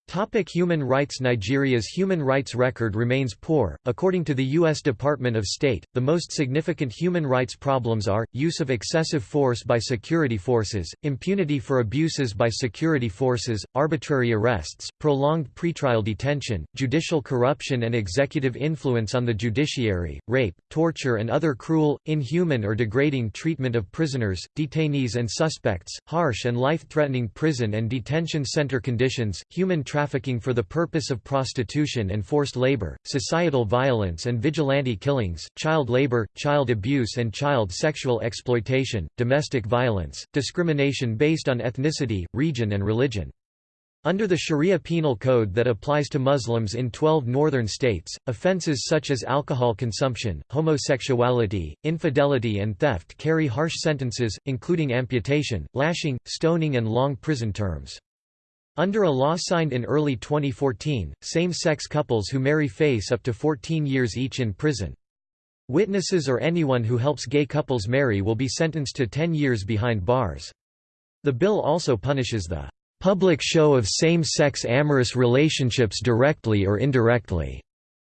A: Topic human rights Nigeria's human rights record remains poor. According to the U.S. Department of State, the most significant human rights problems are, use of excessive force by security forces, impunity for abuses by security forces, arbitrary arrests, prolonged pretrial detention, judicial corruption and executive influence on the judiciary, rape, torture and other cruel, inhuman or degrading treatment of prisoners, detainees and suspects, harsh and life-threatening prison and detention center conditions, human trafficking for the purpose of prostitution and forced labor, societal violence and vigilante killings, child labor, child abuse and child sexual exploitation, domestic violence, discrimination based on ethnicity, region and religion. Under the Sharia penal code that applies to Muslims in 12 northern states, offences such as alcohol consumption, homosexuality, infidelity and theft carry harsh sentences, including amputation, lashing, stoning and long prison terms. Under a law signed in early 2014, same-sex couples who marry face up to 14 years each in prison. Witnesses or anyone who helps gay couples marry will be sentenced to 10 years behind bars. The bill also punishes the public show of same-sex amorous relationships directly or indirectly,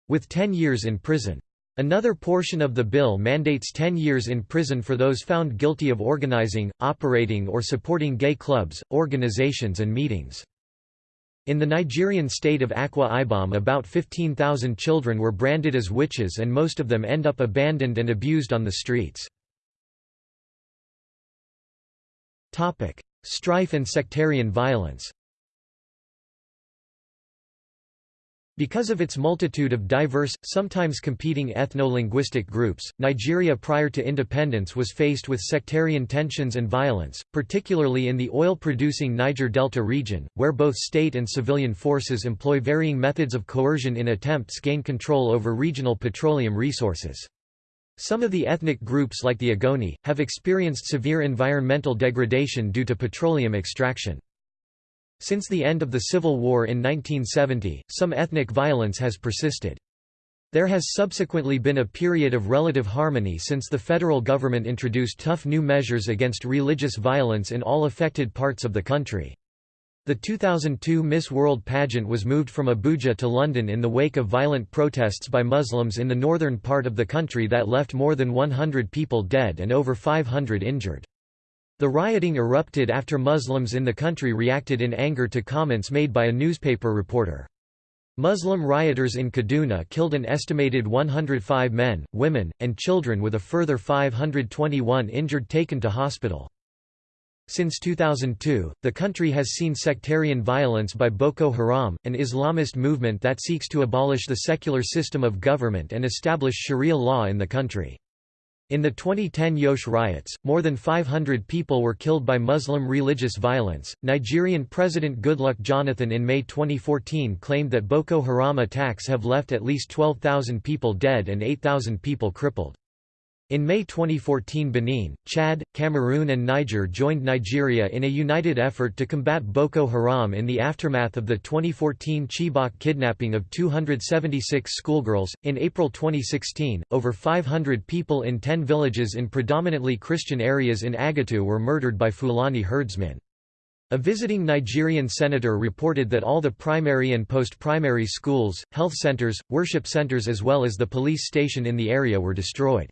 A: with 10 years in prison. Another portion of the bill mandates 10 years in prison for those found guilty of organizing, operating or supporting gay clubs, organizations and meetings. In the Nigerian state of Akwa Ibom about 15,000 children were branded as witches and most of them end up abandoned and abused on the streets. Strife and sectarian violence Because of its multitude of diverse, sometimes competing ethno-linguistic groups, Nigeria prior to independence was faced with sectarian tensions and violence, particularly in the oil-producing Niger Delta region, where both state and civilian forces employ varying methods of coercion in attempts gain control over regional petroleum resources. Some of the ethnic groups like the Ogoni, have experienced severe environmental degradation due to petroleum extraction. Since the end of the Civil War in 1970, some ethnic violence has persisted. There has subsequently been a period of relative harmony since the federal government introduced tough new measures against religious violence in all affected parts of the country. The 2002 Miss World pageant was moved from Abuja to London in the wake of violent protests by Muslims in the northern part of the country that left more than 100 people dead and over 500 injured. The rioting erupted after Muslims in the country reacted in anger to comments made by a newspaper reporter. Muslim rioters in Kaduna killed an estimated 105 men, women, and children with a further 521 injured taken to hospital. Since 2002, the country has seen sectarian violence by Boko Haram, an Islamist movement that seeks to abolish the secular system of government and establish Sharia law in the country. In the 2010 Jos riots, more than 500 people were killed by Muslim religious violence. Nigerian President Goodluck Jonathan in May 2014 claimed that Boko Haram attacks have left at least 12,000 people dead and 8,000 people crippled. In May 2014 Benin, Chad, Cameroon and Niger joined Nigeria in a united effort to combat Boko Haram in the aftermath of the 2014 Chibok kidnapping of 276 schoolgirls. In April 2016, over 500 people in 10 villages in predominantly Christian areas in Agatu were murdered by Fulani herdsmen. A visiting Nigerian senator reported that all the primary and post-primary schools, health centers, worship centers as well as the police station in the area were destroyed.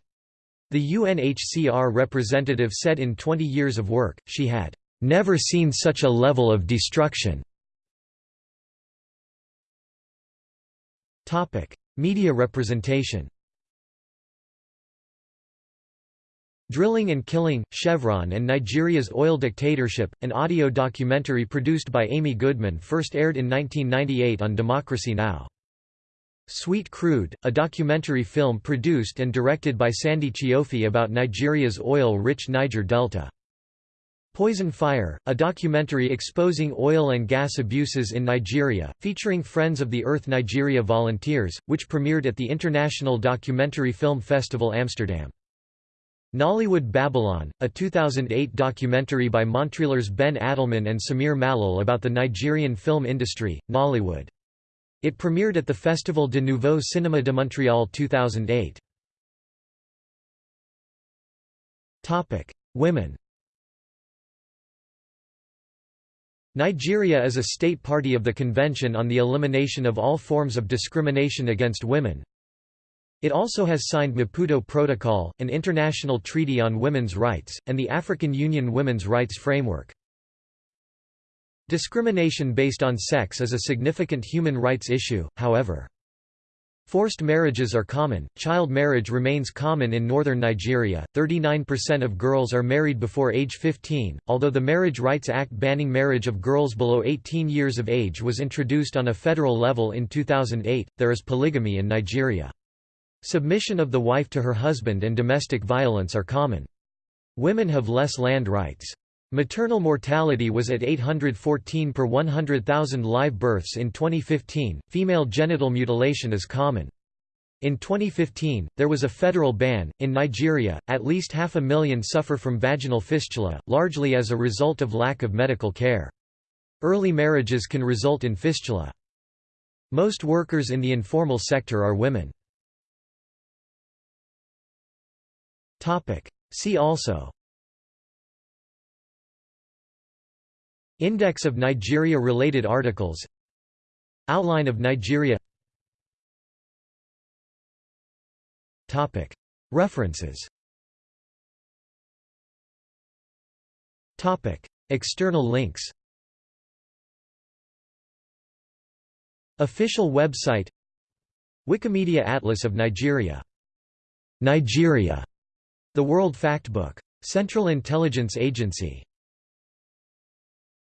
A: The UNHCR representative said in 20 years of work, she had never seen such a level of destruction. Media representation Drilling and Killing, Chevron and Nigeria's Oil Dictatorship, an audio documentary produced by Amy Goodman first aired in 1998 on Democracy Now! Sweet Crude, a documentary film produced and directed by Sandy Chioffi about Nigeria's oil-rich Niger Delta. Poison Fire, a documentary exposing oil and gas abuses in Nigeria, featuring Friends of the Earth Nigeria volunteers, which premiered at the International Documentary Film Festival Amsterdam. Nollywood Babylon, a 2008 documentary by Montrealers Ben Addelman and Samir Mallal about the Nigerian film industry, Nollywood. It premiered at the Festival de Nouveau Cinéma de Montréal 2008. Topic: Women Nigeria is a state party of the Convention on the Elimination of All Forms of Discrimination Against Women. It also has signed Maputo Protocol, an international treaty on women's rights, and the African Union Women's Rights Framework. Discrimination based on sex is a significant human rights issue, however. Forced marriages are common, child marriage remains common in northern Nigeria, 39% of girls are married before age 15, although the Marriage Rights Act banning marriage of girls below 18 years of age was introduced on a federal level in 2008, there is polygamy in Nigeria. Submission of the wife to her husband and domestic violence are common. Women have less land rights. Maternal mortality was at 814 per 100,000 live births in 2015. Female genital mutilation is common. In 2015, there was a federal ban. In Nigeria, at least half a million suffer from vaginal fistula, largely as a result of lack of medical care. Early marriages can result in fistula. Most workers in the informal sector are women. See also Index of Nigeria-related articles. Outline of Nigeria. References. External links. Official website. Wikimedia Atlas of Nigeria. Nigeria, the World Factbook. Central Intelligence Agency